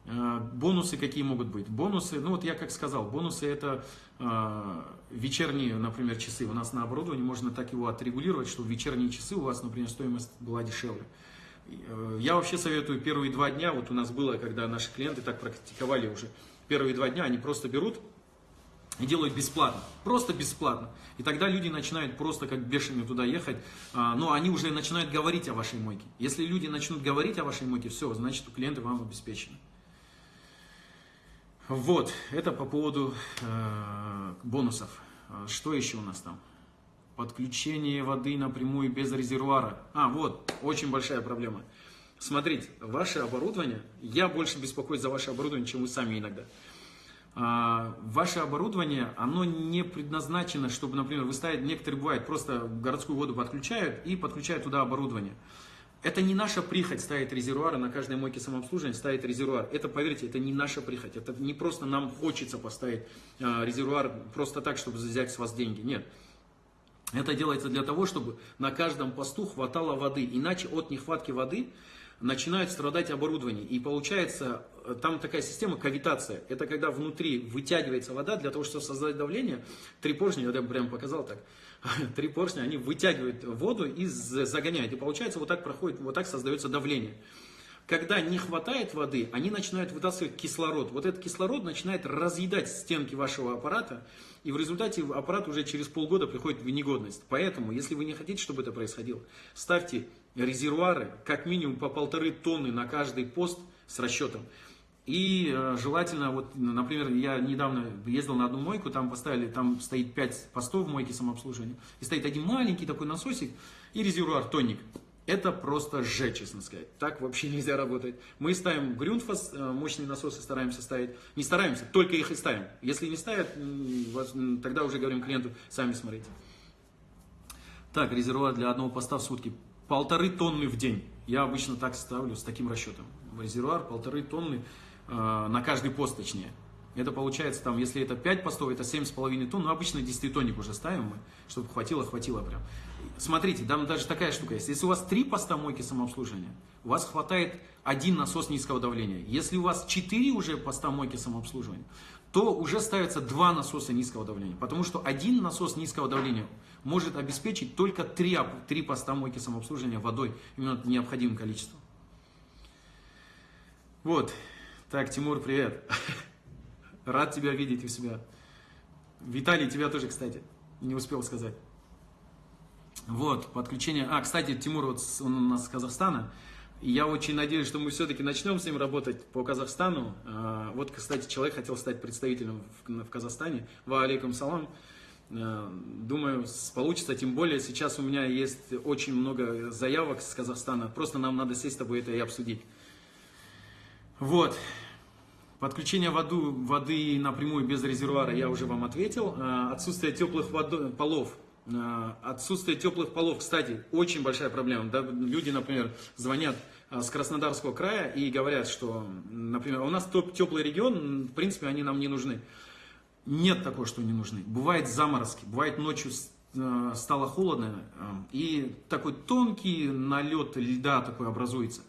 А, бонусы какие могут быть? Бонусы, ну вот я как сказал, бонусы это э, вечерние, например, часы. У нас на оборудовании можно так его отрегулировать, чтобы вечерние часы у вас, например, стоимость была дешевле. Э, я вообще советую первые два дня, вот у нас было, когда наши клиенты так практиковали уже, первые два дня они просто берут и делают бесплатно, просто бесплатно. И тогда люди начинают просто как бешеные туда ехать, а, но они уже начинают говорить о вашей мойке. Если люди начнут говорить о вашей мойке, все, значит у клиента вам обеспечено. Вот, это по поводу э, бонусов. А, что еще у нас там? Подключение воды напрямую без резервуара. А, вот, очень большая проблема. Смотрите, ваше оборудование, я больше беспокоюсь за ваше оборудование, чем вы сами иногда. А, ваше оборудование, оно не предназначено, чтобы, например, вы ставите, некоторые бывают, просто городскую воду подключают и подключают туда оборудование. Это не наша прихоть ставить резервуары на каждой мойке самообслуживания, ставить резервуар. Это, поверьте, это не наша прихоть. Это не просто нам хочется поставить а, резервуар просто так, чтобы взять с вас деньги. Нет. Это делается для того, чтобы на каждом посту хватало воды. Иначе от нехватки воды начинает страдать оборудование. И получается, э, там такая система кавитация. Это когда внутри вытягивается вода для того, чтобы создать давление. Три поршня, я прям показал так. Три поршня, они вытягивают воду и загоняют. И получается, вот так проходит, вот так создается давление. Когда не хватает воды, они начинают вытаскивать кислород. Вот этот кислород начинает разъедать стенки вашего аппарата, и в результате аппарат уже через полгода приходит в негодность. Поэтому, если вы не хотите, чтобы это происходило, ставьте резервуары как минимум по полторы тонны на каждый пост с расчетом. И э, желательно, вот, например, я недавно ездил на одну мойку, там поставили, там стоит 5 постов в мойке самообслуживания, и стоит один маленький такой насосик и резервуар тонник. Это просто Ж, честно сказать. Так вообще нельзя работать. Мы ставим Грюнфас, э, мощные насосы стараемся ставить. Не стараемся, только их и ставим. Если не ставят, тогда уже говорим клиенту, сами смотрите. Так, резервуар для одного поста в сутки полторы тонны в день. Я обычно так ставлю, с таким расчетом. Резервуар полторы тонны э, на каждый пост, точнее. Это получается, там, если это 5 постов, это 7,5 тонн. Ну, обычно 10 тонник уже ставим мы, чтобы хватило, хватило прям. Смотрите, там даже такая штука есть. Если у вас 3 поста мойки самообслуживания, у вас хватает один насос низкого давления. Если у вас 4 уже поста мойки самообслуживания, то уже ставятся два насоса низкого давления. Потому что один насос низкого давления может обеспечить только три, три поста мойки самообслуживания водой, именно необходимым количеством. Вот. Так, Тимур, привет. Рад тебя видеть у себя. Виталий, тебя тоже, кстати, не успел сказать. Вот, подключение. А, кстати, Тимур, вот он у нас с Казахстана. Я очень надеюсь, что мы все-таки начнем с ним работать по Казахстану. А, вот, кстати, человек хотел стать представителем в Казахстане. Ва алейкум салам. А, думаю, получится, тем более сейчас у меня есть очень много заявок с Казахстана. Просто нам надо сесть с тобой это и обсудить. Вот. Подключение воду, воды напрямую без резервуара я уже вам ответил. Э, отсутствие теплых водо, полов. Э, отсутствие теплых полов, кстати, очень большая проблема. Да? Люди, например, звонят э, с Краснодарского края и говорят, что, например, у нас топ теплый регион, в принципе, они нам не нужны. Нет такого, что не нужны. Бывают заморозки, бывает ночью стало холодно, и такой тонкий налет льда такой образуется.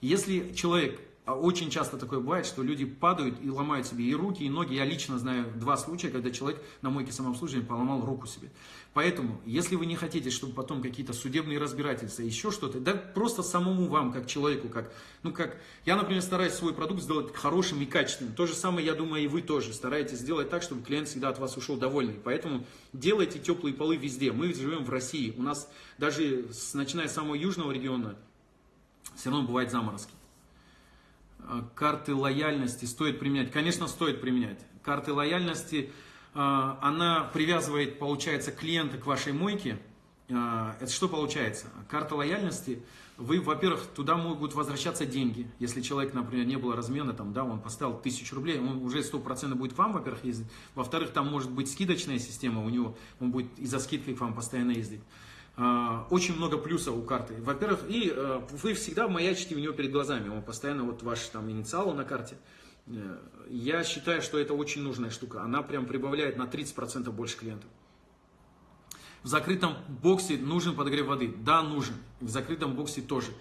Если человек очень часто такое бывает, что люди падают и ломают себе и руки, и ноги. Я лично знаю два случая, когда человек на мойке самообслуживания поломал руку себе. Поэтому, если вы не хотите, чтобы потом какие-то судебные разбирательства, еще что-то, да просто самому вам, как человеку, как, ну как, я, например, стараюсь свой продукт сделать хорошим и качественным. То же самое, я думаю, и вы тоже стараетесь сделать так, чтобы клиент всегда от вас ушел довольный. Поэтому делайте теплые полы везде. Мы живем в России. У нас даже, начиная с самого южного региона, все равно бывают заморозки. А, карты лояльности стоит применять? Конечно, стоит применять. Карты лояльности, а, она привязывает, получается, клиента к вашей мойке. А, это что получается? Карта лояльности, вы, во-первых, туда могут возвращаться деньги. Если человек, например, не было размена, там, да, он поставил тысячу рублей, он уже 100% будет к вам, во-первых, ездить. Во-вторых, там может быть скидочная система у него, он будет из-за скидки к вам постоянно ездить. А, очень много плюсов у карты. Во-первых, и э, вы всегда маячите у него перед глазами. Он постоянно, вот ваш там инициал на карте. Э, я считаю, что это очень нужная штука. Она прям прибавляет на 30% больше клиентов. В закрытом боксе нужен подогрев воды? Да, нужен. В закрытом боксе тоже.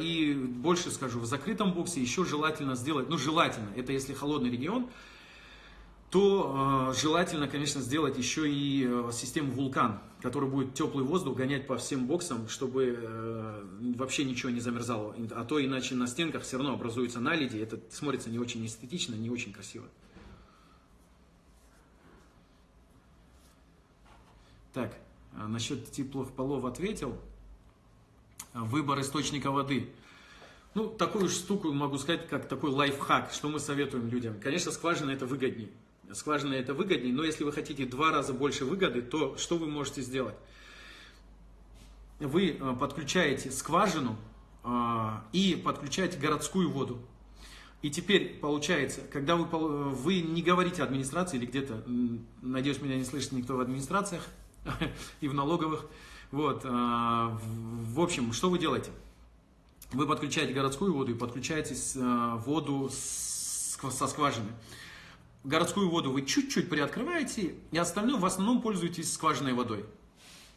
И больше скажу, в закрытом боксе еще желательно сделать, ну желательно, это если холодный регион, то э, желательно, конечно, сделать еще и э, систему вулкан, который будет теплый воздух гонять по всем боксам, чтобы э, вообще ничего не замерзало. А то иначе на стенках все равно образуются наледи, это смотрится не очень эстетично, не очень красиво. Так, а насчет теплых полов ответил. Выбор источника воды. Ну, такую штуку могу сказать, как такой лайфхак, что мы советуем людям. Конечно, скважина это выгоднее скважина это выгоднее, но если вы хотите два раза больше выгоды, то что вы можете сделать? Вы э, подключаете скважину э, и подключаете городскую воду. И теперь получается, когда вы, вы не говорите администрации или где-то, надеюсь, меня не слышит никто в администрациях и в налоговых, вот, э, в общем, что вы делаете? Вы подключаете городскую воду и подключаете воду со скважины городскую воду вы чуть-чуть приоткрываете, и остальное в основном пользуетесь скважинной водой.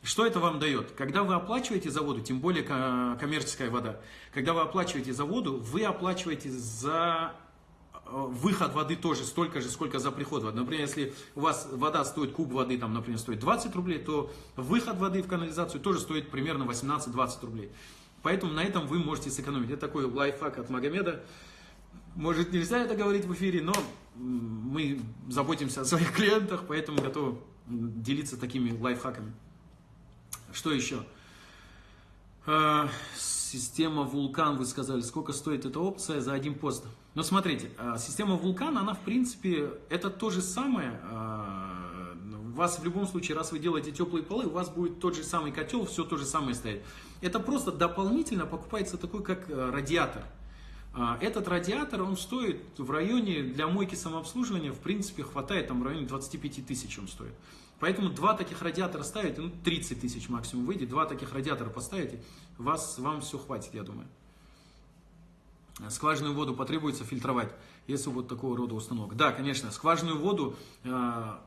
Что это вам дает? Когда вы оплачиваете за воду, тем более коммерческая вода, когда вы оплачиваете за воду, вы оплачиваете за э, выход воды тоже столько же, сколько за приход воды. Например, если у вас вода стоит, куб воды, там, например, стоит 20 рублей, то выход воды в канализацию тоже стоит примерно 18-20 рублей. Поэтому на этом вы можете сэкономить. Это такой лайфхак от Магомеда. Может, нельзя это говорить в эфире, но мы заботимся о своих клиентах, поэтому готовы делиться такими лайфхаками. Что еще? А, система Вулкан, вы сказали, сколько стоит эта опция за один пост? Но смотрите, а, система Вулкан, она в принципе, это то же самое. А, у вас в любом случае, раз вы делаете теплые полы, у вас будет тот же самый котел, все то же самое стоит. Это просто дополнительно покупается такой, как радиатор. А, этот радиатор, он стоит в районе, для мойки самообслуживания, в принципе, хватает, там в районе 25 тысяч он стоит. Поэтому два таких радиатора ставите, ну 30 тысяч максимум выйдет, два таких радиатора поставите, вас, вам все хватит, я думаю. Скважинную воду потребуется фильтровать, если вот такого рода установок. Да, конечно, скважинную воду, а,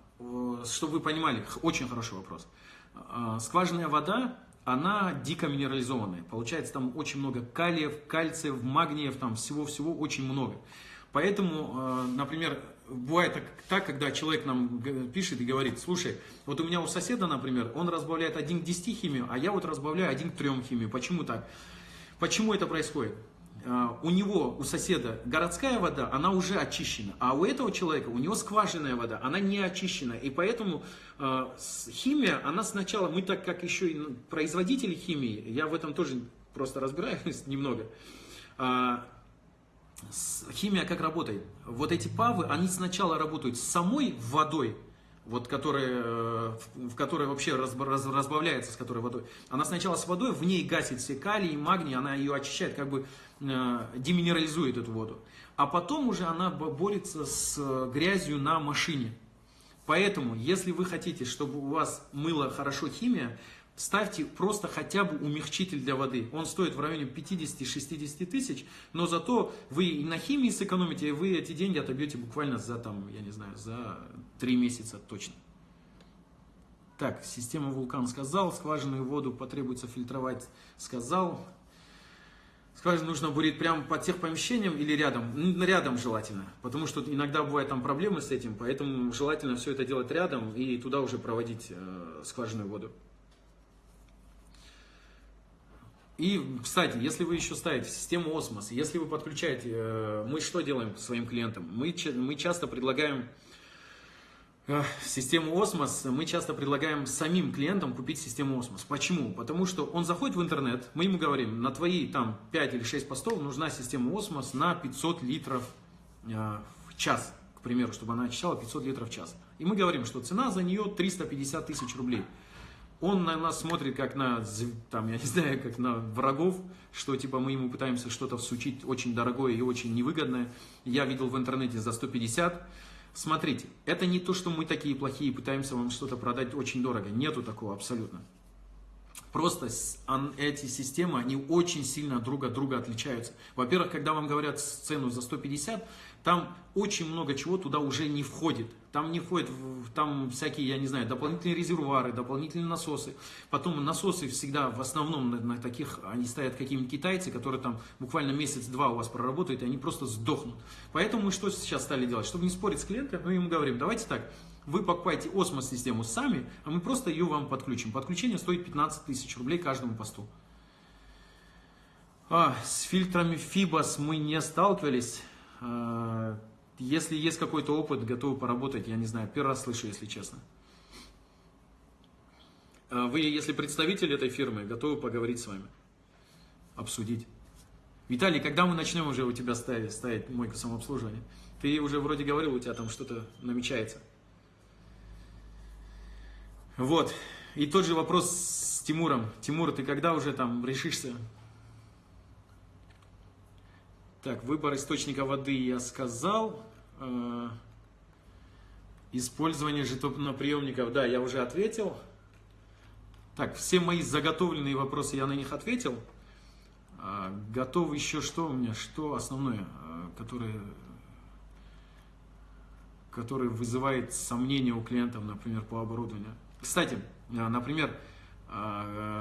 чтобы вы понимали, очень хороший вопрос. А, скважинная вода, она дико минерализованная. Получается там очень много калиев, кальциев, магниев, там всего-всего очень много. Поэтому, э, например, бывает так, так, когда человек нам пишет и говорит, слушай, вот у меня у соседа, например, он разбавляет 1 к 10 химию, а я вот разбавляю 1 к 3 химию. Почему так? Почему это происходит? А, у него, у соседа городская вода, она уже очищена, а у этого человека, у него скважинная вода, она не очищена. И поэтому э, химия, она сначала, мы так как еще и производители химии, я в этом тоже просто разбираюсь немного, э, химия как работает? Вот эти павы, они сначала работают с самой водой, вот которая, э, в которой вообще разбавляется с которой водой, она сначала с водой, в ней гасит все калий, магний, она ее очищает, как бы э, деминерализует эту воду. А потом уже она борется с грязью на машине. Поэтому, если вы хотите, чтобы у вас мыла хорошо химия, ставьте просто хотя бы умягчитель для воды. Он стоит в районе 50-60 тысяч, но зато вы и на химии сэкономите, и вы эти деньги отобьете буквально за, там, я не знаю, за 3 месяца точно. Так, система вулкан сказал, скважинную воду потребуется фильтровать, сказал. Скважину нужно бурить прямо под тех помещением или рядом? Рядом желательно, потому что иногда бывают там проблемы с этим, поэтому желательно все это делать рядом и туда уже проводить э, скважинную воду. И, кстати, если вы еще ставите систему осмос, если вы подключаете, э, мы что делаем своим клиентам? Мы, мы часто предлагаем э, систему осмос, мы часто предлагаем самим клиентам купить систему осмос. Почему? Потому что он заходит в интернет, мы ему говорим, на твои там 5 или 6 постов нужна система осмос на 500 литров э, в час, к примеру, чтобы она очищала 500 литров в час. И мы говорим, что цена за нее 350 тысяч рублей он на нас смотрит как на, там, я не знаю, как на врагов, что типа мы ему пытаемся что-то всучить очень дорогое и очень невыгодное. Я видел в интернете за 150. Смотрите, это не то, что мы такие плохие, пытаемся вам что-то продать очень дорого. Нету такого абсолютно. Просто эти системы, они очень сильно друг от друга отличаются. Во-первых, когда вам говорят цену за 150, там очень много чего туда уже не входит. Там не входит, там всякие, я не знаю, дополнительные резервуары, дополнительные насосы. Потом насосы всегда в основном на, на таких, они стоят какие-нибудь китайцы, которые там буквально месяц-два у вас проработают, и они просто сдохнут. Поэтому мы что сейчас стали делать? Чтобы не спорить с клиентом, мы ему говорим, давайте так, вы покупаете осмос-систему сами, а мы просто ее вам подключим. Подключение стоит 15 тысяч рублей каждому посту. А, с фильтрами FIBOS мы не сталкивались. А, если есть какой-то опыт, готовы поработать, я не знаю, первый раз слышу, если честно. А вы, если представитель этой фирмы, готовы поговорить с вами, обсудить. Виталий, когда мы начнем уже у тебя ставить, ставить мойку самообслуживания? Ты уже вроде говорил, у тебя там что-то намечается. Вот. И тот же вопрос с Тимуром. Тимур, ты когда уже там решишься? Так, выбор источника воды я сказал. Э, использование жетоноприемников, да, я уже ответил. Так, все мои заготовленные вопросы, я на них ответил. А, готов еще что у меня, что основное, э, которое, которое вызывает сомнения у клиентов, например, по оборудованию. Кстати, э, например,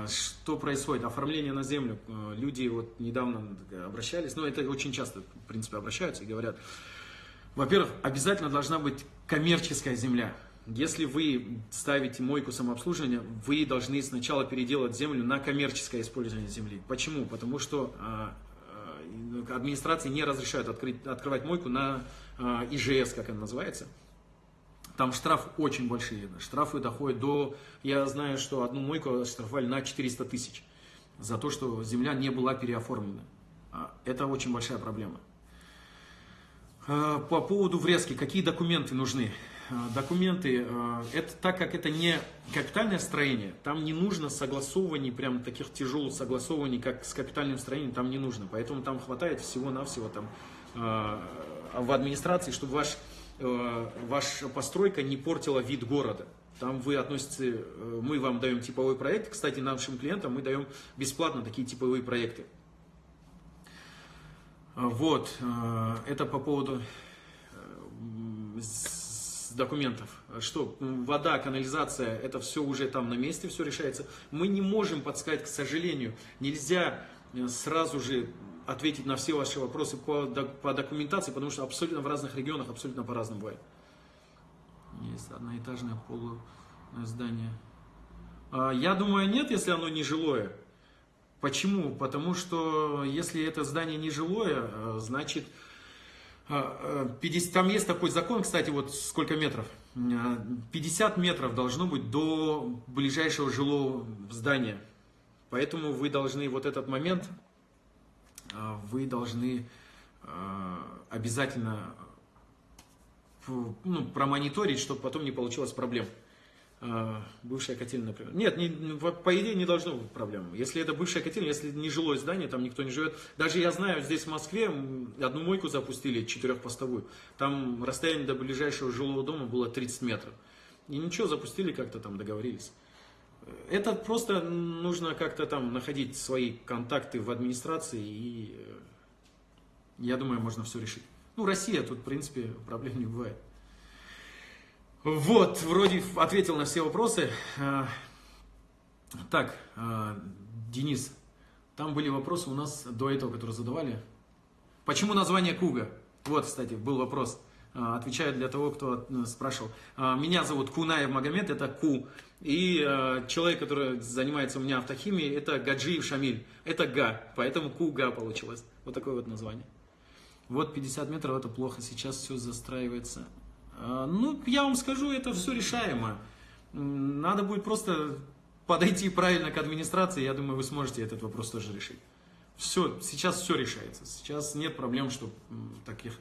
что происходит? Оформление на землю. Э, люди вот недавно обращались, но это очень часто, в принципе, обращаются и говорят, во-первых, обязательно должна быть коммерческая земля. Если вы ставите мойку самообслуживания, вы должны сначала переделать землю на коммерческое использование земли. Почему? Потому что администрации не разрешают открыть, открывать мойку на ИЖС, как она называется. Там штраф очень большие. Штрафы доходят до... Я знаю, что одну мойку штрафовали на 400 тысяч за то, что земля не была переоформлена. А, это очень большая проблема. А, по поводу врезки, какие документы нужны? А, документы, это так как это не капитальное строение, там не нужно согласований, прям таких тяжелых согласований, как с капитальным строением, там не нужно. Поэтому там хватает всего-навсего там в администрации, чтобы ваш ваша постройка не портила вид города. Там вы относитесь, э, мы вам даем типовой проект. Кстати, нашим клиентам мы даем бесплатно такие типовые проекты. Вот, э, это по поводу документов. Что, вода, канализация, это все уже там на месте, все решается. Мы не можем подсказать, к сожалению, нельзя сразу же ответить на все ваши вопросы по, по документации, потому что абсолютно в разных регионах абсолютно по-разному бывает. Есть одноэтажное полу здание. А, я думаю, нет, если оно не жилое. Почему? Потому что если это здание не жилое, а, значит, 50, а, там есть такой закон, кстати, вот сколько метров? 50 метров должно быть до ближайшего жилого здания. Поэтому вы должны вот этот момент вы должны а, обязательно ну, промониторить, чтобы потом не получилось проблем. Бывшая котельная, например. Нет, не, по идее не должно быть проблем. Если это бывшая котельная, если не жилое здание, там никто не живет. Даже я знаю, здесь в Москве одну мойку запустили, четырехпостовую. Там расстояние до ближайшего жилого дома было 30 метров. И ничего, запустили как-то там, договорились. Это просто нужно как-то там находить свои контакты в администрации, и э, я думаю, можно все решить. Ну, Россия, тут, в принципе, проблем не бывает. Вот, вроде ответил на все вопросы. А, так, а, Денис, там были вопросы у нас до этого, которые задавали. Почему название Куга? Вот, кстати, был вопрос. А, отвечаю для того, кто э, спрашивал. Меня зовут Кунаев Магомед, это Ку. И человек, который занимается у меня автохимией, это Гаджиев Шамиль. Это Га, поэтому Куга получилось. Вот такое вот название. Вот 50 метров, это плохо, сейчас все застраивается. А, ну, я вам скажу, это все решаемо. Надо будет просто подойти правильно к администрации, я думаю, вы сможете этот вопрос тоже решить. Все, сейчас все решается. Сейчас нет проблем, что таких...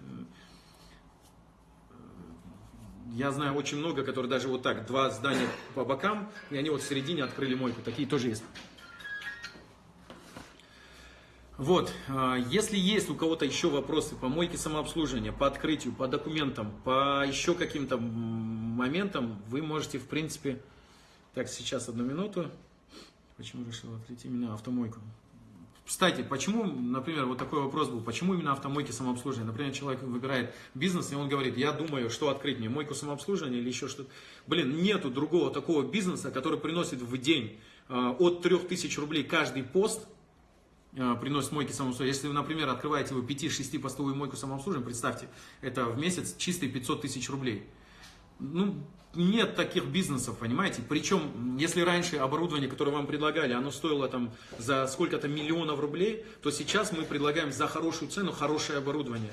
Я знаю очень много, которые даже вот так, два здания по бокам, и они вот в середине открыли мойку. Такие тоже есть. Вот, а, если есть у кого-то еще вопросы по мойке самообслуживания, по открытию, по документам, по еще каким-то моментам, вы можете, в принципе... Так, сейчас одну минуту. Почему решил открыть именно автомойку? Кстати, почему, например, вот такой вопрос был, почему именно автомойки самообслуживания? Например, человек выбирает бизнес, и он говорит, я думаю, что открыть мне, мойку самообслуживания или еще что-то. Блин, нету другого такого бизнеса, который приносит в день э, от 3000 рублей каждый пост, Э, приносит мойки самообслуживания. Если например, открываете вы 5-6 постовую мойку самообслуживания, представьте, это в месяц чистые 500 тысяч рублей. Ну, нет таких бизнесов, понимаете? Причем, если раньше оборудование, которое вам предлагали, оно стоило там за сколько-то миллионов рублей, то сейчас мы предлагаем за хорошую цену хорошее оборудование.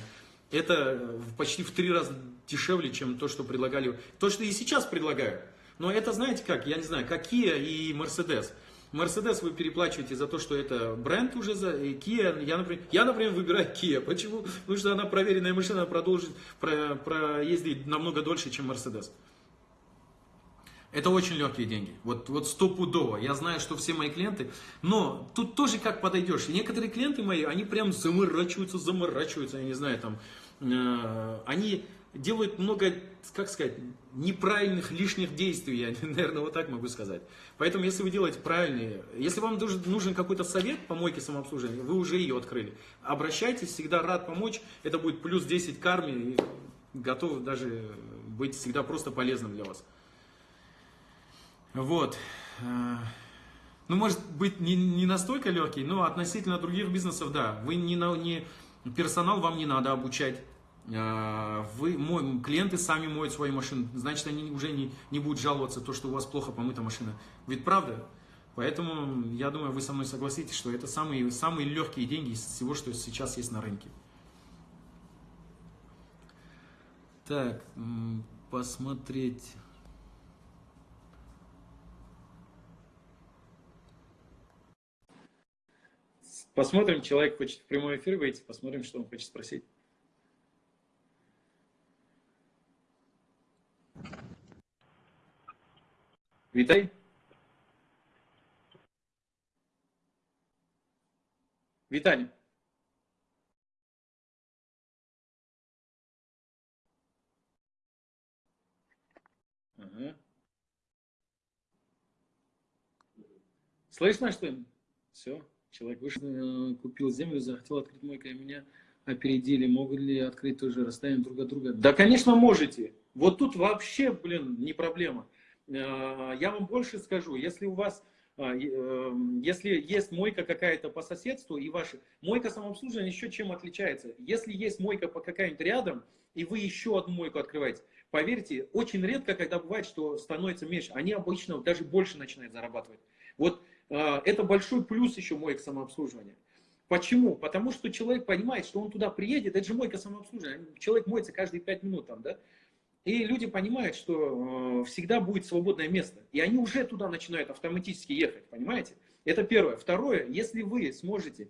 Это почти в три раза дешевле, чем то, что предлагали. То, что и сейчас предлагают. Но это, знаете как, я не знаю, Kia и Mercedes. Мерседес вы переплачиваете за то, что это бренд уже за Kia. Я, например, я, например, выбираю Kia. Почему? Потому что она проверенная машина, продолжит про, проездить намного дольше, чем Мерседес. Это очень легкие деньги. Вот, вот стопудово. Я знаю, что все мои клиенты. Но тут тоже как подойдешь. некоторые клиенты мои, они прям заморачиваются, заморачиваются. Я не знаю, там. Э, они делают много, как сказать, неправильных лишних действий, я, наверное, вот так могу сказать. Поэтому, если вы делаете правильные, если вам нужен какой-то совет по мойке самообслуживания, вы уже ее открыли. Обращайтесь, всегда рад помочь, это будет плюс 10 карме, и готов даже быть всегда просто полезным для вас. Вот. Ну, может быть, не, не настолько легкий, но относительно других бизнесов, да. Вы не, не, персонал вам не надо обучать. А, вы, мой, клиенты сами моют свои машины, значит, они уже не, не будут жаловаться, то, что у вас плохо помыта машина. Ведь правда? Поэтому, я думаю, вы со мной согласитесь, что это самые, самые легкие деньги из всего, что сейчас есть на рынке. Так, посмотреть... Посмотрим, человек хочет в прямой эфир выйти, посмотрим, что он хочет спросить. Виталий? Виталий. Ага. Слышно, что ли? Все, человек вышел, э, купил землю, захотел открыть мойку, а меня опередили. Могут ли открыть тоже расстояние друг от друга? Да, конечно, можете. Вот тут вообще, блин, не проблема. Э, я вам больше скажу, если у вас, э, э, если есть мойка какая-то по соседству и ваша, мойка самообслуживания еще чем отличается? Если есть мойка по какая-нибудь рядом, и вы еще одну мойку открываете, поверьте, очень редко, когда бывает, что становится меньше, они обычно даже больше начинают зарабатывать. Вот это большой плюс еще моек самообслуживания. Почему? Потому что человек понимает, что он туда приедет, это же мойка самообслуживания, человек моется каждые 5 минут там, да? И люди понимают, что э, всегда будет свободное место. И они уже туда начинают автоматически ехать, понимаете? Это первое. Второе, если вы сможете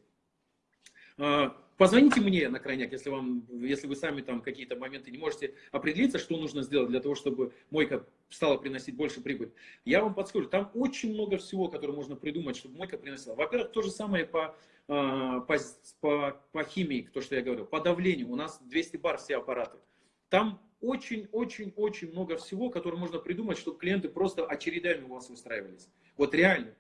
А, позвоните мне на крайняк, если, вам, если вы сами там какие-то моменты не можете определиться, что нужно сделать для того, чтобы мойка стала приносить больше прибыль. Я вам подскажу, там очень много всего, которое можно придумать, чтобы мойка приносила. Во-первых, то же самое по, а, по, по, по химии, то, что я говорил, по давлению. У нас 200 бар все аппараты. Там очень-очень-очень много всего, которое можно придумать, чтобы клиенты просто очередями у вас выстраивались. Вот реально.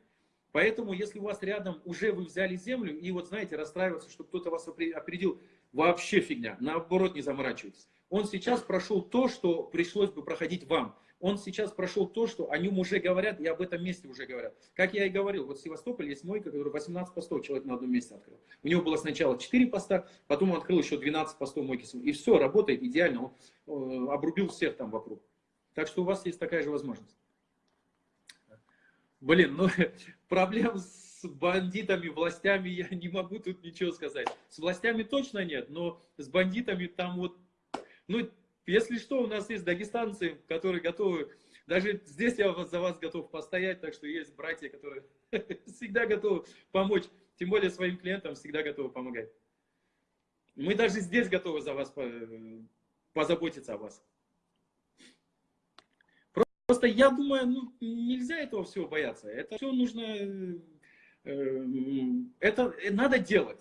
Поэтому, если у вас рядом уже вы взяли землю, и вот знаете, расстраиваться, что кто-то вас опередил, вообще фигня. Наоборот, не заморачивайтесь. Он сейчас прошел то, что пришлось бы проходить вам. Он сейчас прошел то, что о нем уже говорят, и об этом месте уже говорят. Как я и говорил, вот в Севастополе есть мойка, который 18 постов человек на одном месте открыл. У него было сначала 4 поста, потом он открыл еще 12 постов мойки. И все, работает идеально. Он э, обрубил всех там вокруг. Так что у вас есть такая же возможность. Блин, ну проблем с бандитами, властями я не могу тут ничего сказать. С властями точно нет, но с бандитами там вот, ну, если что, у нас есть дагестанцы, которые готовы, даже здесь я за вас готов постоять, так что есть братья, которые всегда готовы помочь, тем более своим клиентам всегда готовы помогать. Мы даже здесь готовы за вас позаботиться о вас. Просто я думаю, ну, нельзя этого всего бояться. Это все нужно, э, э, это надо делать.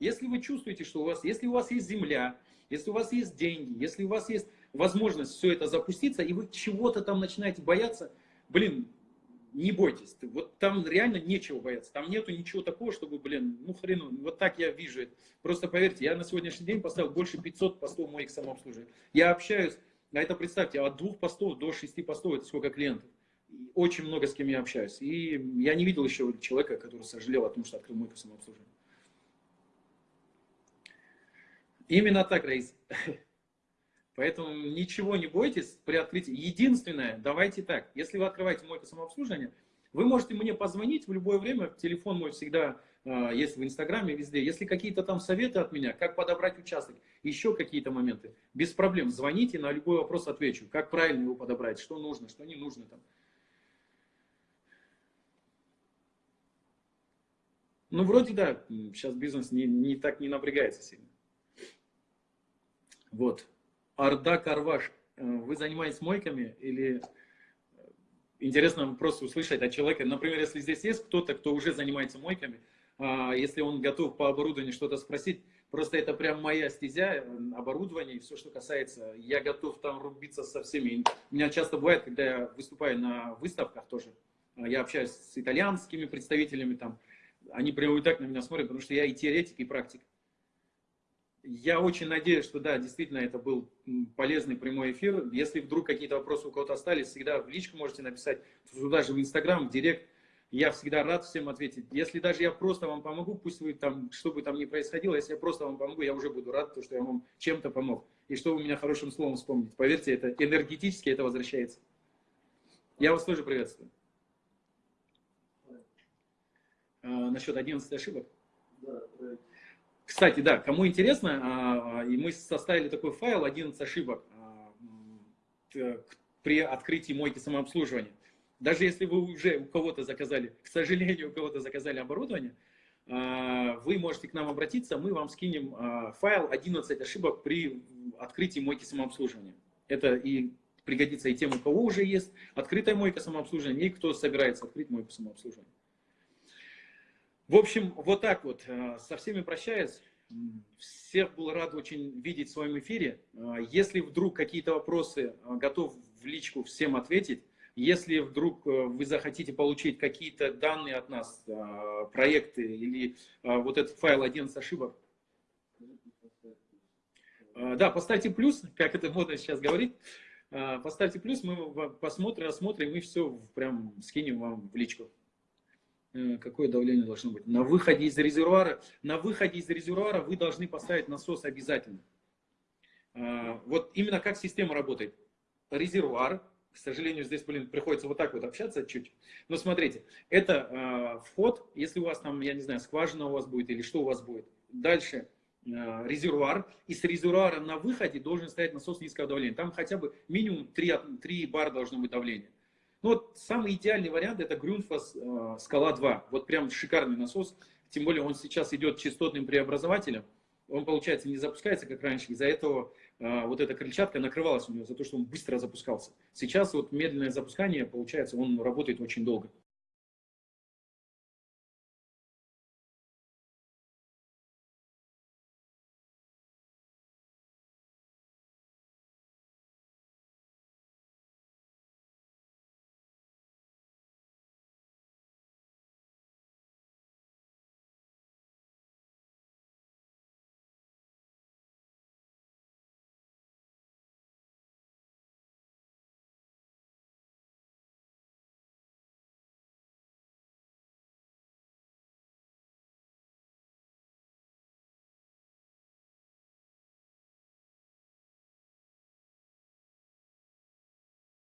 Если вы чувствуете, что у вас, если у вас есть земля, если у вас есть деньги, если у вас есть возможность все это запуститься, и вы чего-то там начинаете бояться, блин, не бойтесь. Вот там реально нечего бояться. Там нету ничего такого, чтобы, блин, ну хрену, вот так я вижу это. Просто поверьте, я на сегодняшний день поставил больше 500 постов моих самообслуживания. Я общаюсь а это представьте, от двух постов до шести постов, это сколько клиентов. Очень много с кем я общаюсь. И я не видел еще человека, который сожалел о том, что открыл мойку самообслуживания. Именно так, Раис. Поэтому ничего не бойтесь при открытии. Единственное, давайте так, если вы открываете мойку самообслуживания, вы можете мне позвонить в любое время, телефон мой всегда есть в Инстаграме, везде. Если какие-то там советы от меня, как подобрать участок, еще какие-то моменты, без проблем, звоните, на любой вопрос отвечу. Как правильно его подобрать, что нужно, что не нужно там. Ну, вроде да, сейчас бизнес не, не так не напрягается сильно. Вот. Орда Карваш. Э, вы занимаетесь мойками или э, интересно просто услышать от человека, например, если здесь есть кто-то, кто уже занимается мойками, а, если он готов по оборудованию что-то спросить, просто это прям моя стезя, э, оборудование и все, что касается, я готов там рубиться со всеми. У меня часто бывает, когда я выступаю на выставках тоже, а, я общаюсь с итальянскими представителями там, они прямо вот так на меня смотрят, потому что я и теоретик, и практик. Я очень надеюсь, что да, действительно это был полезный прямой эфир. Если вдруг какие-то вопросы у кого-то остались, всегда в личку можете написать, туда же в Инстаграм, в Директ я всегда рад всем ответить. Если даже я просто вам помогу, пусть вы там, что бы там ни происходило, если я просто вам помогу, я уже буду рад, то, что я вам чем-то помог. И что вы меня хорошим словом вспомните. Поверьте, это энергетически это возвращается. Я вас тоже приветствую. А, насчет 11 ошибок. Кстати, да, кому интересно, а, и мы составили такой файл 11 ошибок а, при открытии мойки самообслуживания. Даже если вы уже у кого-то заказали, к сожалению, у кого-то заказали оборудование, а, вы можете к нам обратиться, мы вам скинем а, файл 11 ошибок при открытии мойки самообслуживания. Это и пригодится и тем, у кого уже есть открытая мойка самообслуживания, и кто собирается открыть мойку самообслуживания. В общем, вот так вот. А, со всеми прощаюсь. Всех был рад очень видеть в своем эфире. Если вдруг какие-то вопросы, готов в личку всем ответить. Если вдруг э, вы захотите получить какие-то данные от нас, э, проекты или э, вот этот файл 11 ошибок, да, поставьте плюс, как это модно сейчас говорить. Поставьте плюс, мы посмотрим, осмотрим и все прям скинем вам в личку. Какое давление должно быть? На выходе из резервуара, на выходе из резервуара вы должны поставить насос обязательно. Вот именно как система работает. Резервуар, к сожалению, здесь, блин, приходится вот так вот общаться чуть. Но смотрите, это э, вход, если у вас там, я не знаю, скважина у вас будет или что у вас будет. Дальше э, резервуар. И с резервуара на выходе должен стоять насос низкого давления. Там хотя бы минимум 3, 3 бара должно быть давление. Ну вот самый идеальный вариант это Грюнфас э, Скала 2. Вот прям шикарный насос. тем более он сейчас идет частотным преобразователем, он, получается, не запускается, как раньше. Из-за этого вот эта крыльчатка накрывалась у него, за то, что он быстро запускался. Сейчас вот медленное запускание, получается, он работает очень долго.